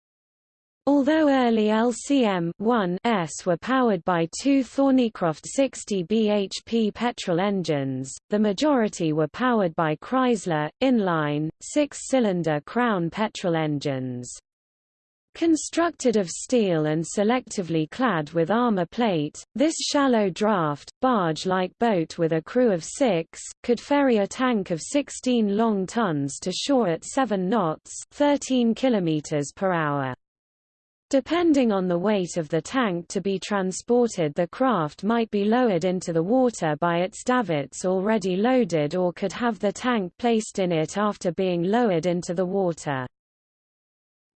Although early LCM-1s were powered by two Thornycroft 60 bhp petrol engines, the majority were powered by Chrysler, inline, six-cylinder Crown petrol engines. Constructed of steel and selectively clad with armor plate, this shallow draft, barge-like boat with a crew of six, could ferry a tank of 16 long tons to shore at 7 knots 13 km per hour. Depending on the weight of the tank to be transported the craft might be lowered into the water by its davits already loaded or could have the tank placed in it after being lowered into the water.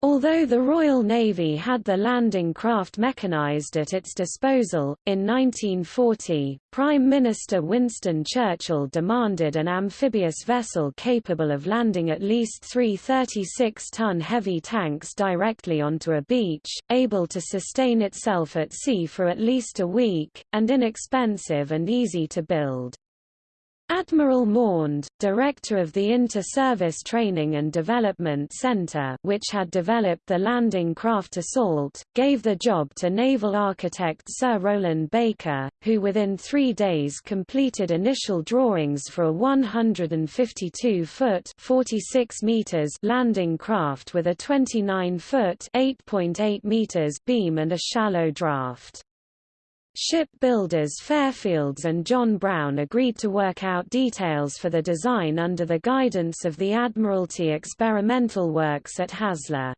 Although the Royal Navy had the landing craft mechanized at its disposal, in 1940, Prime Minister Winston Churchill demanded an amphibious vessel capable of landing at least three 36-ton heavy tanks directly onto a beach, able to sustain itself at sea for at least a week, and inexpensive and easy to build. Admiral Maund, director of the Inter-Service Training and Development Center which had developed the landing craft Assault, gave the job to naval architect Sir Rowland Baker, who within three days completed initial drawings for a 152-foot landing craft with a 29-foot beam and a shallow draft. Shipbuilders Fairfields and John Brown agreed to work out details for the design under the guidance of the Admiralty Experimental Works at Haslar.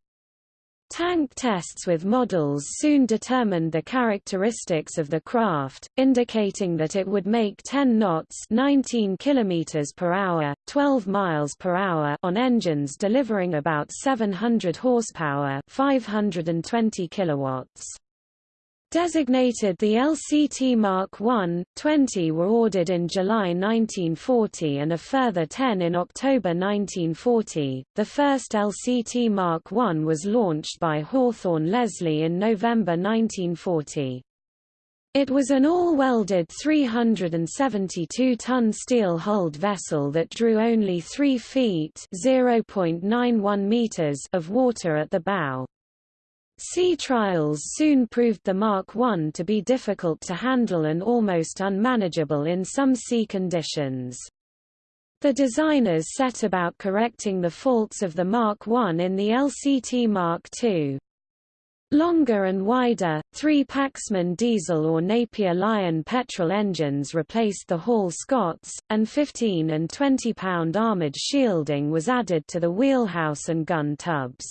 Tank tests with models soon determined the characteristics of the craft, indicating that it would make 10 knots 19 km per hour, 12 miles per hour on engines delivering about 700 horsepower 520 kilowatts. Designated the LCT Mark I, 20 were ordered in July 1940 and a further 10 in October 1940. The first LCT Mark I was launched by Hawthorn Leslie in November 1940. It was an all-welded 372-ton steel-hulled vessel that drew only 3 feet (0.91 meters) of water at the bow. Sea trials soon proved the Mark I to be difficult to handle and almost unmanageable in some sea conditions. The designers set about correcting the faults of the Mark I in the LCT Mark II. Longer and wider, three Paxman diesel or Napier Lion petrol engines replaced the Hall Scotts, and 15 and 20-pound armoured shielding was added to the wheelhouse and gun tubs.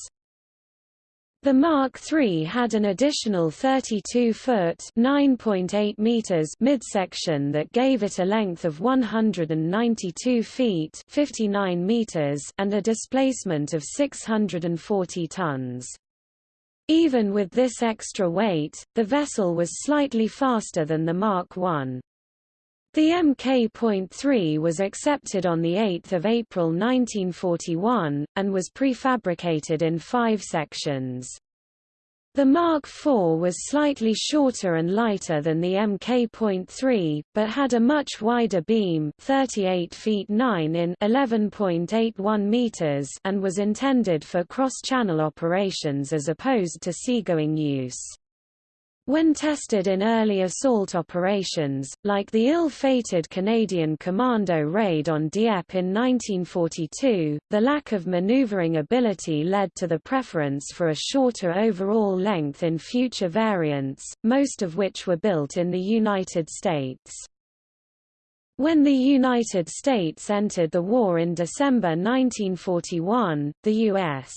The Mark III had an additional 32-foot (9.8 meters) midsection that gave it a length of 192 feet (59 meters) and a displacement of 640 tons. Even with this extra weight, the vessel was slightly faster than the Mark I. The Mk.3 was accepted on 8 April 1941, and was prefabricated in five sections. The Mark IV was slightly shorter and lighter than the Mk.3, but had a much wider beam 38 feet 9 in 11.81 meters and was intended for cross-channel operations as opposed to seagoing use. When tested in early assault operations, like the ill-fated Canadian Commando raid on Dieppe in 1942, the lack of maneuvering ability led to the preference for a shorter overall length in future variants, most of which were built in the United States. When the United States entered the war in December 1941, the U.S.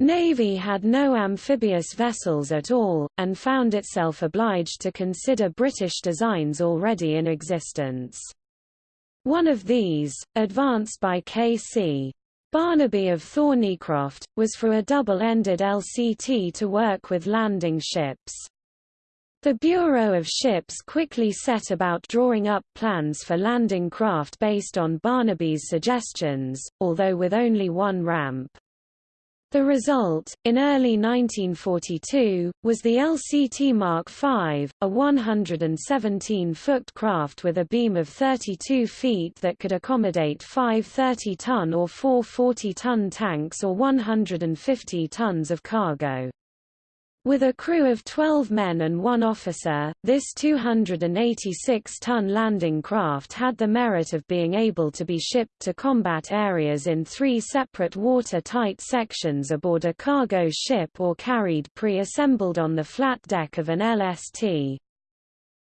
Navy had no amphibious vessels at all, and found itself obliged to consider British designs already in existence. One of these, advanced by K.C. Barnaby of Thornycroft, was for a double-ended LCT to work with landing ships. The Bureau of Ships quickly set about drawing up plans for landing craft based on Barnaby's suggestions, although with only one ramp. The result, in early 1942, was the LCT Mark V, a 117-foot craft with a beam of 32 feet that could accommodate five 30-ton or four 40-ton tanks or 150 tons of cargo. With a crew of 12 men and one officer, this 286-ton landing craft had the merit of being able to be shipped to combat areas in three separate watertight sections aboard a cargo ship or carried pre-assembled on the flat deck of an LST.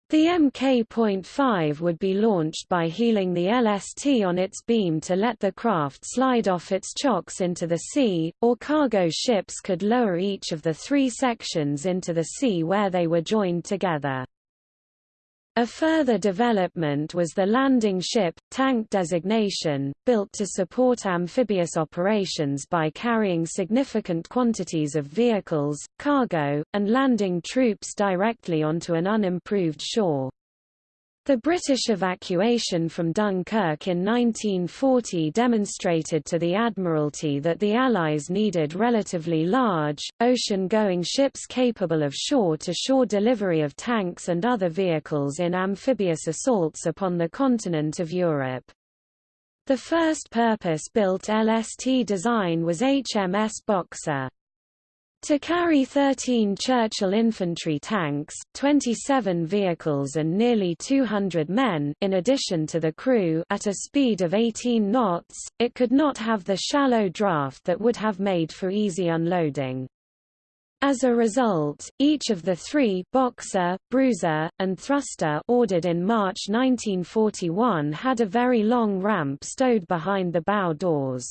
The Mk.5 would be launched by heeling the LST on its beam to let the craft slide off its chocks into the sea, or cargo ships could lower each of the three sections into the sea where they were joined together. A further development was the landing ship, tank designation, built to support amphibious operations by carrying significant quantities of vehicles, cargo, and landing troops directly onto an unimproved shore. The British evacuation from Dunkirk in 1940 demonstrated to the Admiralty that the Allies needed relatively large, ocean-going ships capable of shore-to-shore -shore delivery of tanks and other vehicles in amphibious assaults upon the continent of Europe. The first purpose-built LST design was HMS Boxer. To carry 13 Churchill infantry tanks, 27 vehicles and nearly 200 men in addition to the crew at a speed of 18 knots, it could not have the shallow draft that would have made for easy unloading. As a result, each of the three Boxer, Bruiser, and Thruster ordered in March 1941 had a very long ramp stowed behind the bow doors.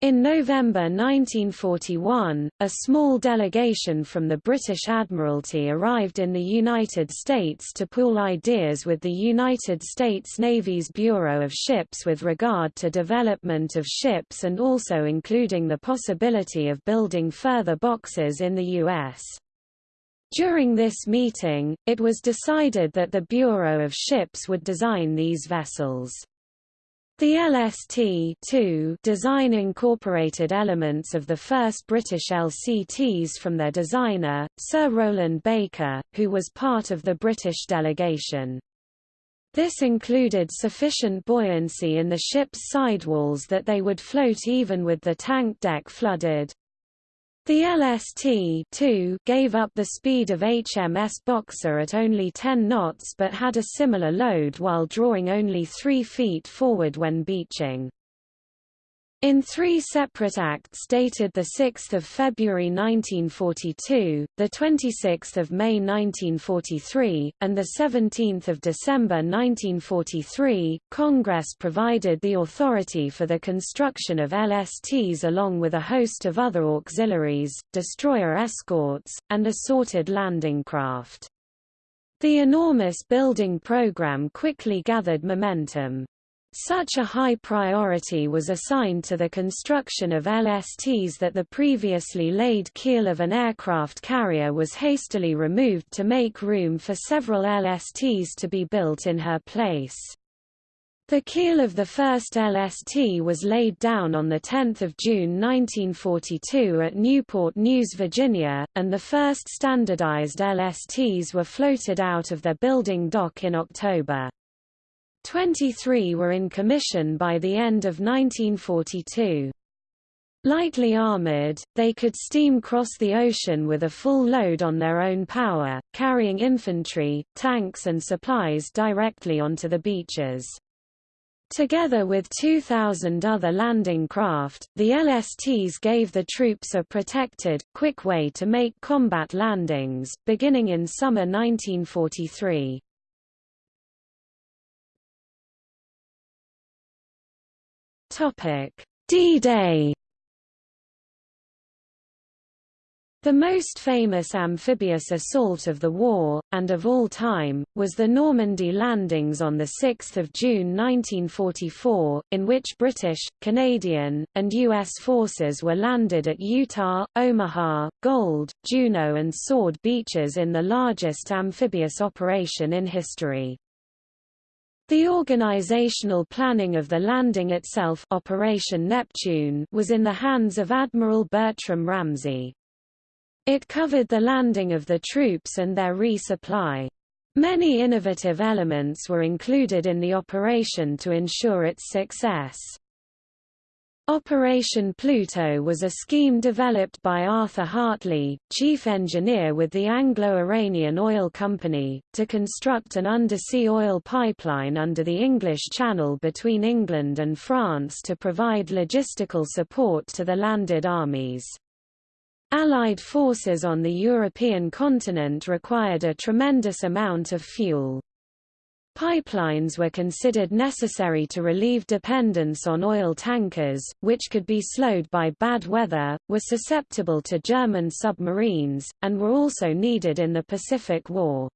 In November 1941, a small delegation from the British Admiralty arrived in the United States to pool ideas with the United States Navy's Bureau of Ships with regard to development of ships and also including the possibility of building further boxes in the U.S. During this meeting, it was decided that the Bureau of Ships would design these vessels. The LST design incorporated elements of the first British LCTs from their designer, Sir Rowland Baker, who was part of the British delegation. This included sufficient buoyancy in the ship's sidewalls that they would float even with the tank deck flooded. The LST gave up the speed of HMS Boxer at only 10 knots but had a similar load while drawing only 3 feet forward when beaching. In three separate acts dated 6 February 1942, 26 May 1943, and 17 December 1943, Congress provided the authority for the construction of LSTs along with a host of other auxiliaries, destroyer escorts, and assorted landing craft. The enormous building program quickly gathered momentum. Such a high priority was assigned to the construction of LSTs that the previously laid keel of an aircraft carrier was hastily removed to make room for several LSTs to be built in her place. The keel of the first LST was laid down on 10 June 1942 at Newport News, Virginia, and the first standardized LSTs were floated out of their building dock in October. 23 were in commission by the end of 1942. Lightly armored, they could steam cross the ocean with a full load on their own power, carrying infantry, tanks and supplies directly onto the beaches. Together with 2,000 other landing craft, the LSTs gave the troops a protected, quick way to make combat landings, beginning in summer 1943. D-Day The most famous amphibious assault of the war, and of all time, was the Normandy landings on 6 June 1944, in which British, Canadian, and U.S. forces were landed at Utah, Omaha, Gold, Juno and Sword beaches in the largest amphibious operation in history. The organizational planning of the landing itself Operation Neptune was in the hands of Admiral Bertram Ramsay. It covered the landing of the troops and their resupply. Many innovative elements were included in the operation to ensure its success. Operation Pluto was a scheme developed by Arthur Hartley, chief engineer with the Anglo-Iranian Oil Company, to construct an undersea oil pipeline under the English Channel between England and France to provide logistical support to the landed armies. Allied forces on the European continent required a tremendous amount of fuel. Pipelines were considered necessary to relieve dependence on oil tankers, which could be slowed by bad weather, were susceptible to German submarines, and were also needed in the Pacific War.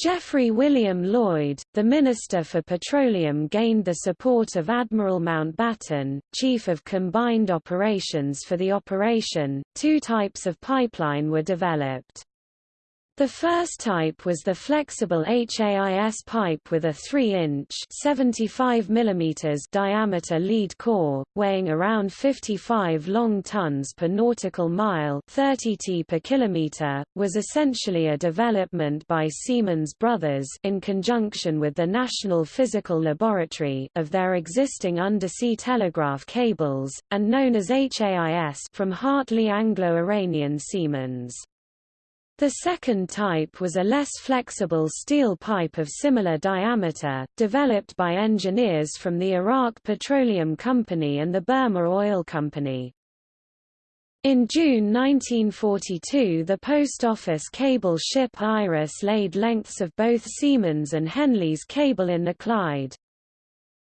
Geoffrey William Lloyd, the Minister for Petroleum gained the support of Admiral Mountbatten, Chief of Combined Operations for the operation. Two types of pipeline were developed. The first type was the flexible HAIS pipe with a 3-inch (75 mm) diameter lead core, weighing around 55 long tons per nautical mile (30 t per kilometer), was essentially a development by Siemens Brothers in conjunction with the National Physical Laboratory of their existing undersea telegraph cables, and known as HAIS from Hartley Anglo-Iranian Siemens. The second type was a less flexible steel pipe of similar diameter, developed by engineers from the Iraq Petroleum Company and the Burma Oil Company. In June 1942 the Post Office cable ship Iris laid lengths of both Siemens and Henley's cable in the Clyde.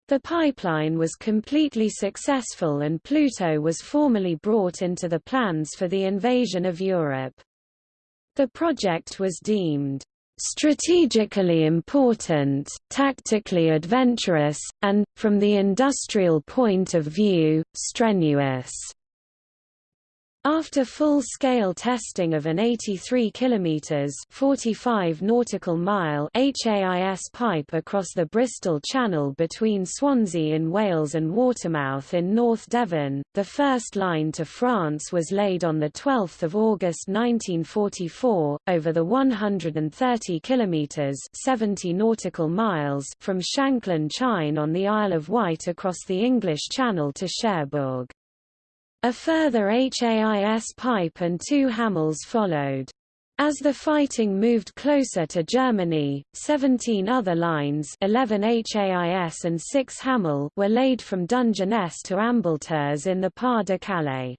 The pipeline was completely successful and Pluto was formally brought into the plans for the invasion of Europe. The project was deemed strategically important, tactically adventurous, and, from the industrial point of view, strenuous. After full-scale testing of an 83 km 45 nautical mile HAIS pipe across the Bristol Channel between Swansea in Wales and Watermouth in North Devon, the first line to France was laid on 12 August 1944, over the 130 km 70 nautical miles from Shanklin Chine on the Isle of Wight across the English Channel to Cherbourg. A further HAIS pipe and two Hamels followed. As the fighting moved closer to Germany, 17 other lines 11 HAIS and 6 Hamel were laid from Dungeness to Ambleteuse in the Pas de Calais.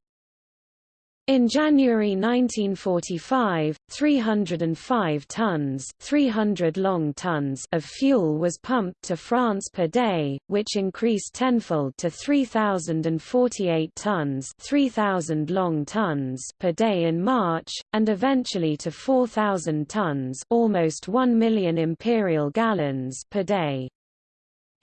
In January 1945, 305 tons, 300 long tons of fuel was pumped to France per day, which increased tenfold to 3048 tons, 3000 long tons per day in March and eventually to 4000 tons, almost 1 million imperial gallons per day.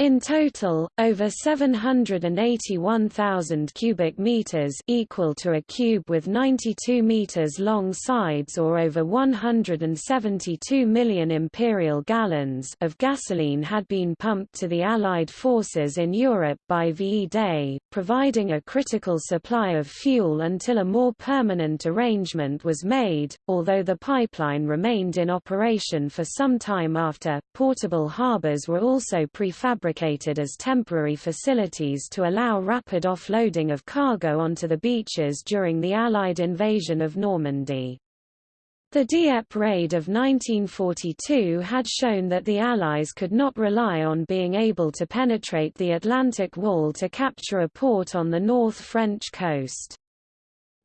In total, over 781,000 cubic meters equal to a cube with 92 meters long sides or over 172 million imperial gallons of gasoline had been pumped to the Allied forces in Europe by VE Day, providing a critical supply of fuel until a more permanent arrangement was made. Although the pipeline remained in operation for some time after, portable harbors were also prefabricated fabricated as temporary facilities to allow rapid offloading of cargo onto the beaches during the Allied invasion of Normandy. The Dieppe raid of 1942 had shown that the Allies could not rely on being able to penetrate the Atlantic Wall to capture a port on the North French coast.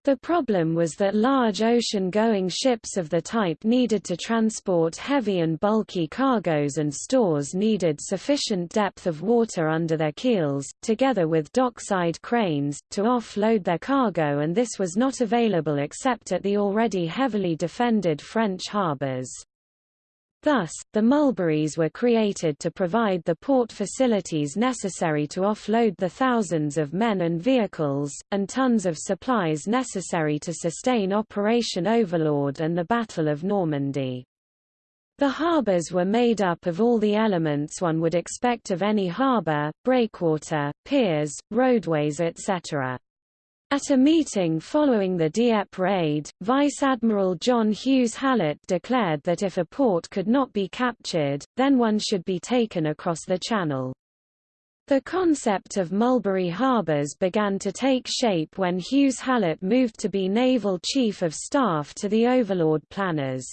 The problem was that large ocean-going ships of the type needed to transport heavy and bulky cargoes and stores needed sufficient depth of water under their keels, together with dockside cranes, to offload their cargo and this was not available except at the already heavily defended French harbours. Thus, the mulberries were created to provide the port facilities necessary to offload the thousands of men and vehicles, and tons of supplies necessary to sustain Operation Overlord and the Battle of Normandy. The harbours were made up of all the elements one would expect of any harbour, breakwater, piers, roadways etc. At a meeting following the Dieppe raid, Vice Admiral John Hughes Hallett declared that if a port could not be captured, then one should be taken across the channel. The concept of Mulberry harbours began to take shape when Hughes Hallett moved to be Naval Chief of Staff to the Overlord planners.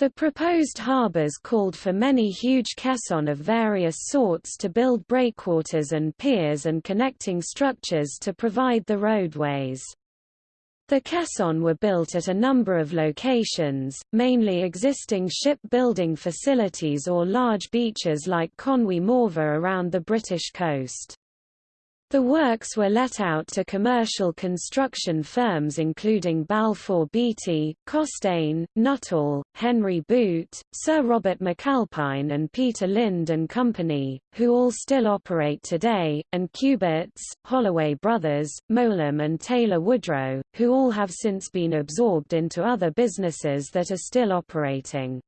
The proposed harbours called for many huge caissons of various sorts to build breakwaters and piers and connecting structures to provide the roadways. The caissons were built at a number of locations, mainly existing shipbuilding facilities or large beaches like Conwy Morfa around the British coast. The works were let out to commercial construction firms including Balfour Beatty, Costain, Nuttall, Henry Boot, Sir Robert McAlpine and Peter Lind and Company, who all still operate today, and Cubitts, Holloway Brothers, Mowlem and Taylor Woodrow, who all have since been absorbed into other businesses that are still operating.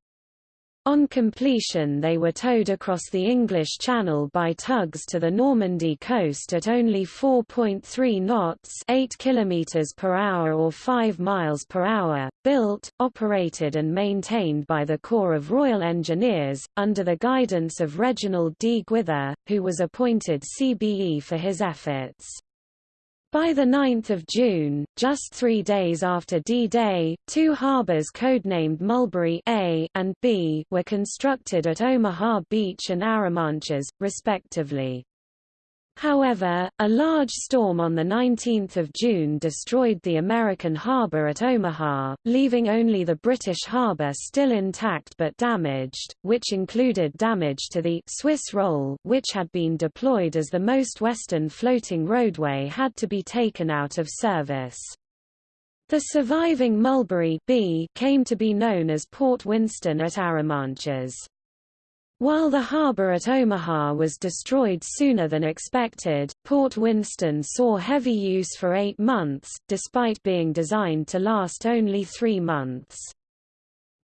On completion they were towed across the English Channel by tugs to the Normandy coast at only 4.3 knots 8 km per hour or 5 miles per hour, built, operated and maintained by the Corps of Royal Engineers, under the guidance of Reginald D. Gwyther, who was appointed CBE for his efforts. By 9 June, just three days after D-Day, two harbors codenamed Mulberry A and B were constructed at Omaha Beach and Arromanches, respectively. However, a large storm on 19 June destroyed the American harbor at Omaha, leaving only the British harbor still intact but damaged, which included damage to the Swiss roll which had been deployed as the most western floating roadway had to be taken out of service. The surviving Mulberry B came to be known as Port Winston at Arromanches. While the harbor at Omaha was destroyed sooner than expected, Port Winston saw heavy use for eight months, despite being designed to last only three months.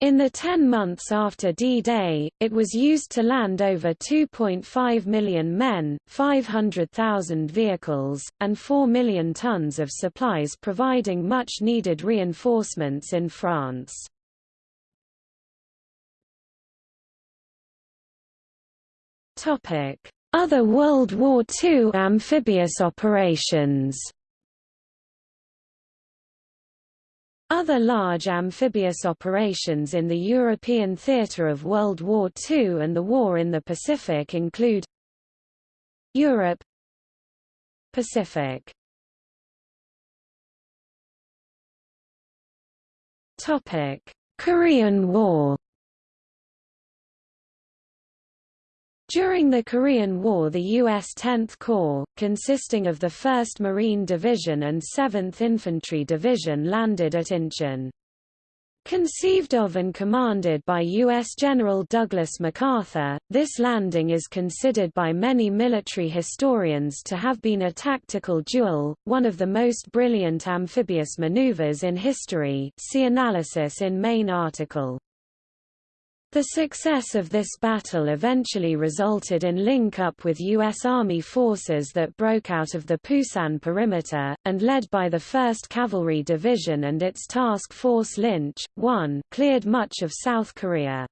In the ten months after D-Day, it was used to land over 2.5 million men, 500,000 vehicles, and 4 million tons of supplies providing much-needed reinforcements in France. Topic: Other World War II amphibious operations. Other large amphibious operations in the European theatre of World War II and the War in the Pacific include Europe Pacific. Topic: Korean War During the Korean War the U.S. 10th Corps, consisting of the 1st Marine Division and 7th Infantry Division landed at Incheon. Conceived of and commanded by U.S. General Douglas MacArthur, this landing is considered by many military historians to have been a tactical duel, one of the most brilliant amphibious maneuvers in history see analysis in main article. The success of this battle eventually resulted in link-up with U.S. Army forces that broke out of the Pusan perimeter, and led by the 1st Cavalry Division and its Task Force Lynch, 1, cleared much of South Korea.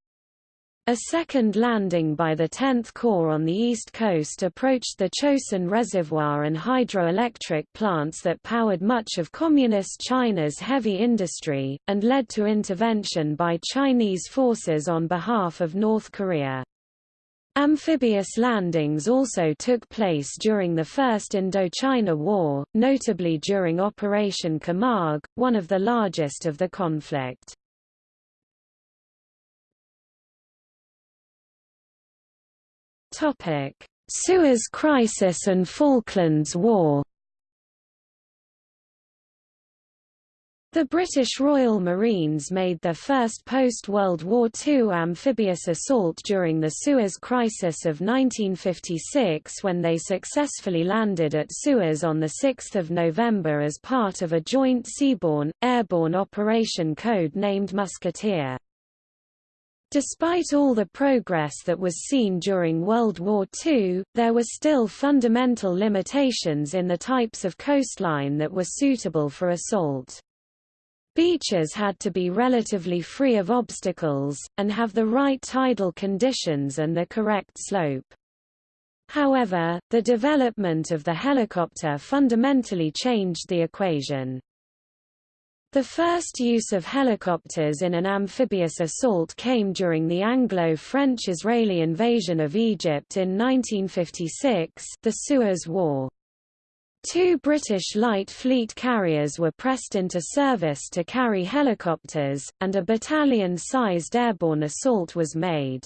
A second landing by the 10th Corps on the east coast approached the Chosin Reservoir and hydroelectric plants that powered much of Communist China's heavy industry, and led to intervention by Chinese forces on behalf of North Korea. Amphibious landings also took place during the First Indochina War, notably during Operation Camargue, one of the largest of the conflict. Suez Crisis and Falklands War. The British Royal Marines made their first post-World War II amphibious assault during the Suez Crisis of 1956 when they successfully landed at Suez on 6 November as part of a joint seaborne, airborne operation code named Musketeer. Despite all the progress that was seen during World War II, there were still fundamental limitations in the types of coastline that were suitable for assault. Beaches had to be relatively free of obstacles, and have the right tidal conditions and the correct slope. However, the development of the helicopter fundamentally changed the equation. The first use of helicopters in an amphibious assault came during the Anglo-French-Israeli invasion of Egypt in 1956 the Suez War. Two British light fleet carriers were pressed into service to carry helicopters, and a battalion-sized airborne assault was made.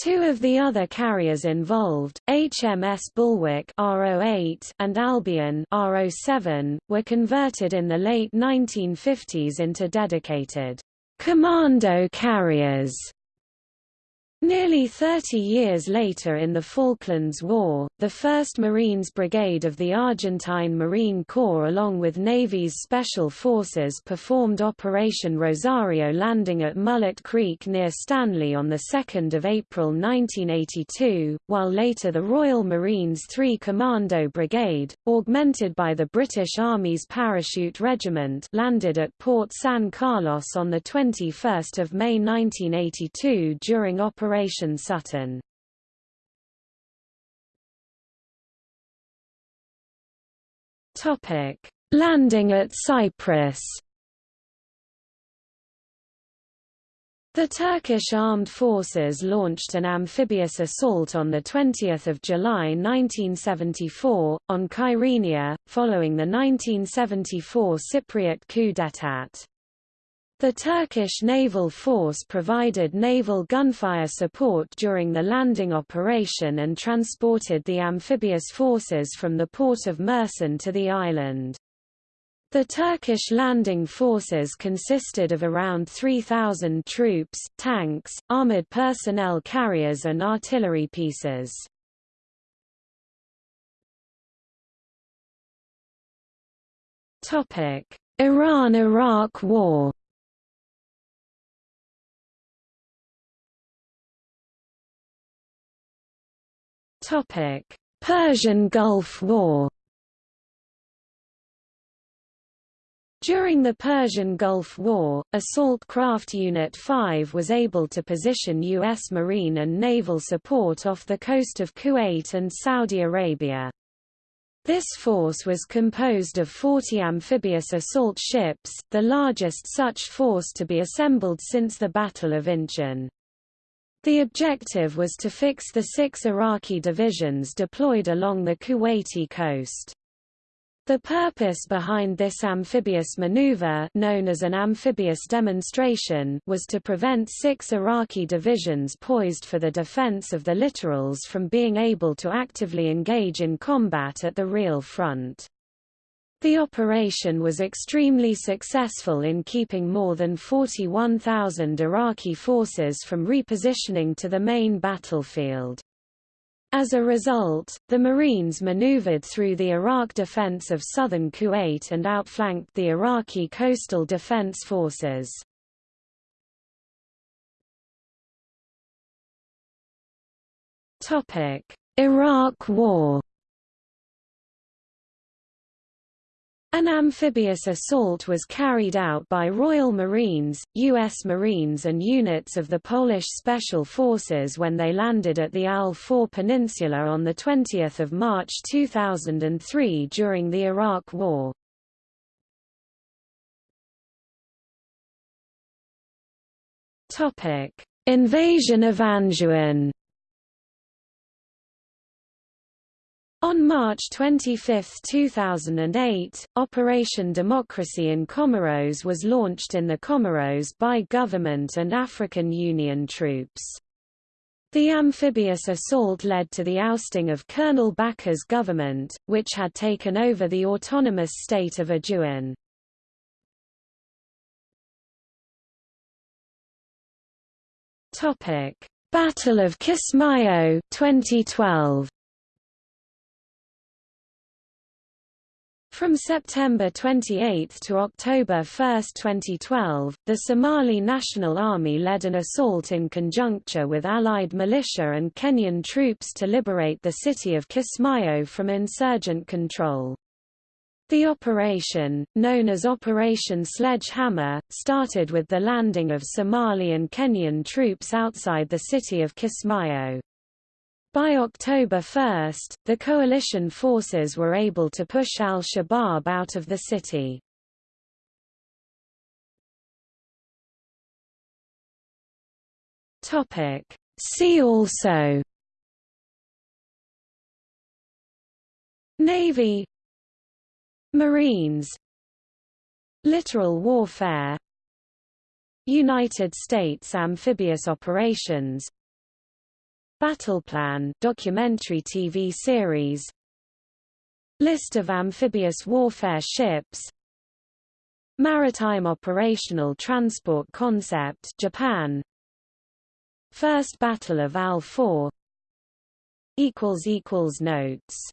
Two of the other carriers involved, HMS Bulwark RO8 and Albion RO7, were converted in the late 1950s into dedicated commando carriers Nearly 30 years later in the Falklands War, the 1st Marines Brigade of the Argentine Marine Corps along with Navy's Special Forces performed Operation Rosario landing at Mullet Creek near Stanley on 2 April 1982, while later the Royal Marines 3 Commando Brigade, augmented by the British Army's Parachute Regiment landed at Port San Carlos on 21 May 1982 during Operation Operation Sutton. Topic: Landing at Cyprus. The Turkish armed forces launched an amphibious assault on 20 July 1974, on Kyrenia, following the 1974 Cypriot coup d'état. The Turkish naval force provided naval gunfire support during the landing operation and transported the amphibious forces from the port of Mersin to the island. The Turkish landing forces consisted of around 3,000 troops, tanks, armored personnel carriers and artillery pieces. Iran–Iraq War Topic: Persian Gulf War. During the Persian Gulf War, Assault Craft Unit 5 was able to position U.S. Marine and naval support off the coast of Kuwait and Saudi Arabia. This force was composed of 40 amphibious assault ships, the largest such force to be assembled since the Battle of Inchon. The objective was to fix the six Iraqi divisions deployed along the Kuwaiti coast. The purpose behind this amphibious maneuver known as an amphibious demonstration was to prevent six Iraqi divisions poised for the defense of the littorals from being able to actively engage in combat at the real front. The operation was extremely successful in keeping more than 41,000 Iraqi forces from repositioning to the main battlefield. As a result, the Marines maneuvered through the Iraq defense of southern Kuwait and outflanked the Iraqi coastal defense forces. Iraq War An amphibious assault was carried out by Royal Marines, U.S. Marines and units of the Polish Special Forces when they landed at the Al-Faw Peninsula on 20 March 2003 during the Iraq War. Invasion of Anjouan On March 25, 2008, Operation Democracy in Comoros was launched in the Comoros by government and African Union troops. The amphibious assault led to the ousting of Colonel Bacar's government, which had taken over the autonomous state of Anjouan. Battle of Kismayo 2012 From September 28 to October 1, 2012, the Somali National Army led an assault in conjuncture with Allied militia and Kenyan troops to liberate the city of Kismayo from insurgent control. The operation, known as Operation Sledgehammer, started with the landing of Somali and Kenyan troops outside the city of Kismayo. By October 1, the coalition forces were able to push al-Shabaab out of the city. See also Navy Marines Littoral warfare United States amphibious operations Battleplan documentary TV series. List of amphibious warfare ships. Maritime Operational Transport Concept Japan. First Battle of Al 4 equals equals notes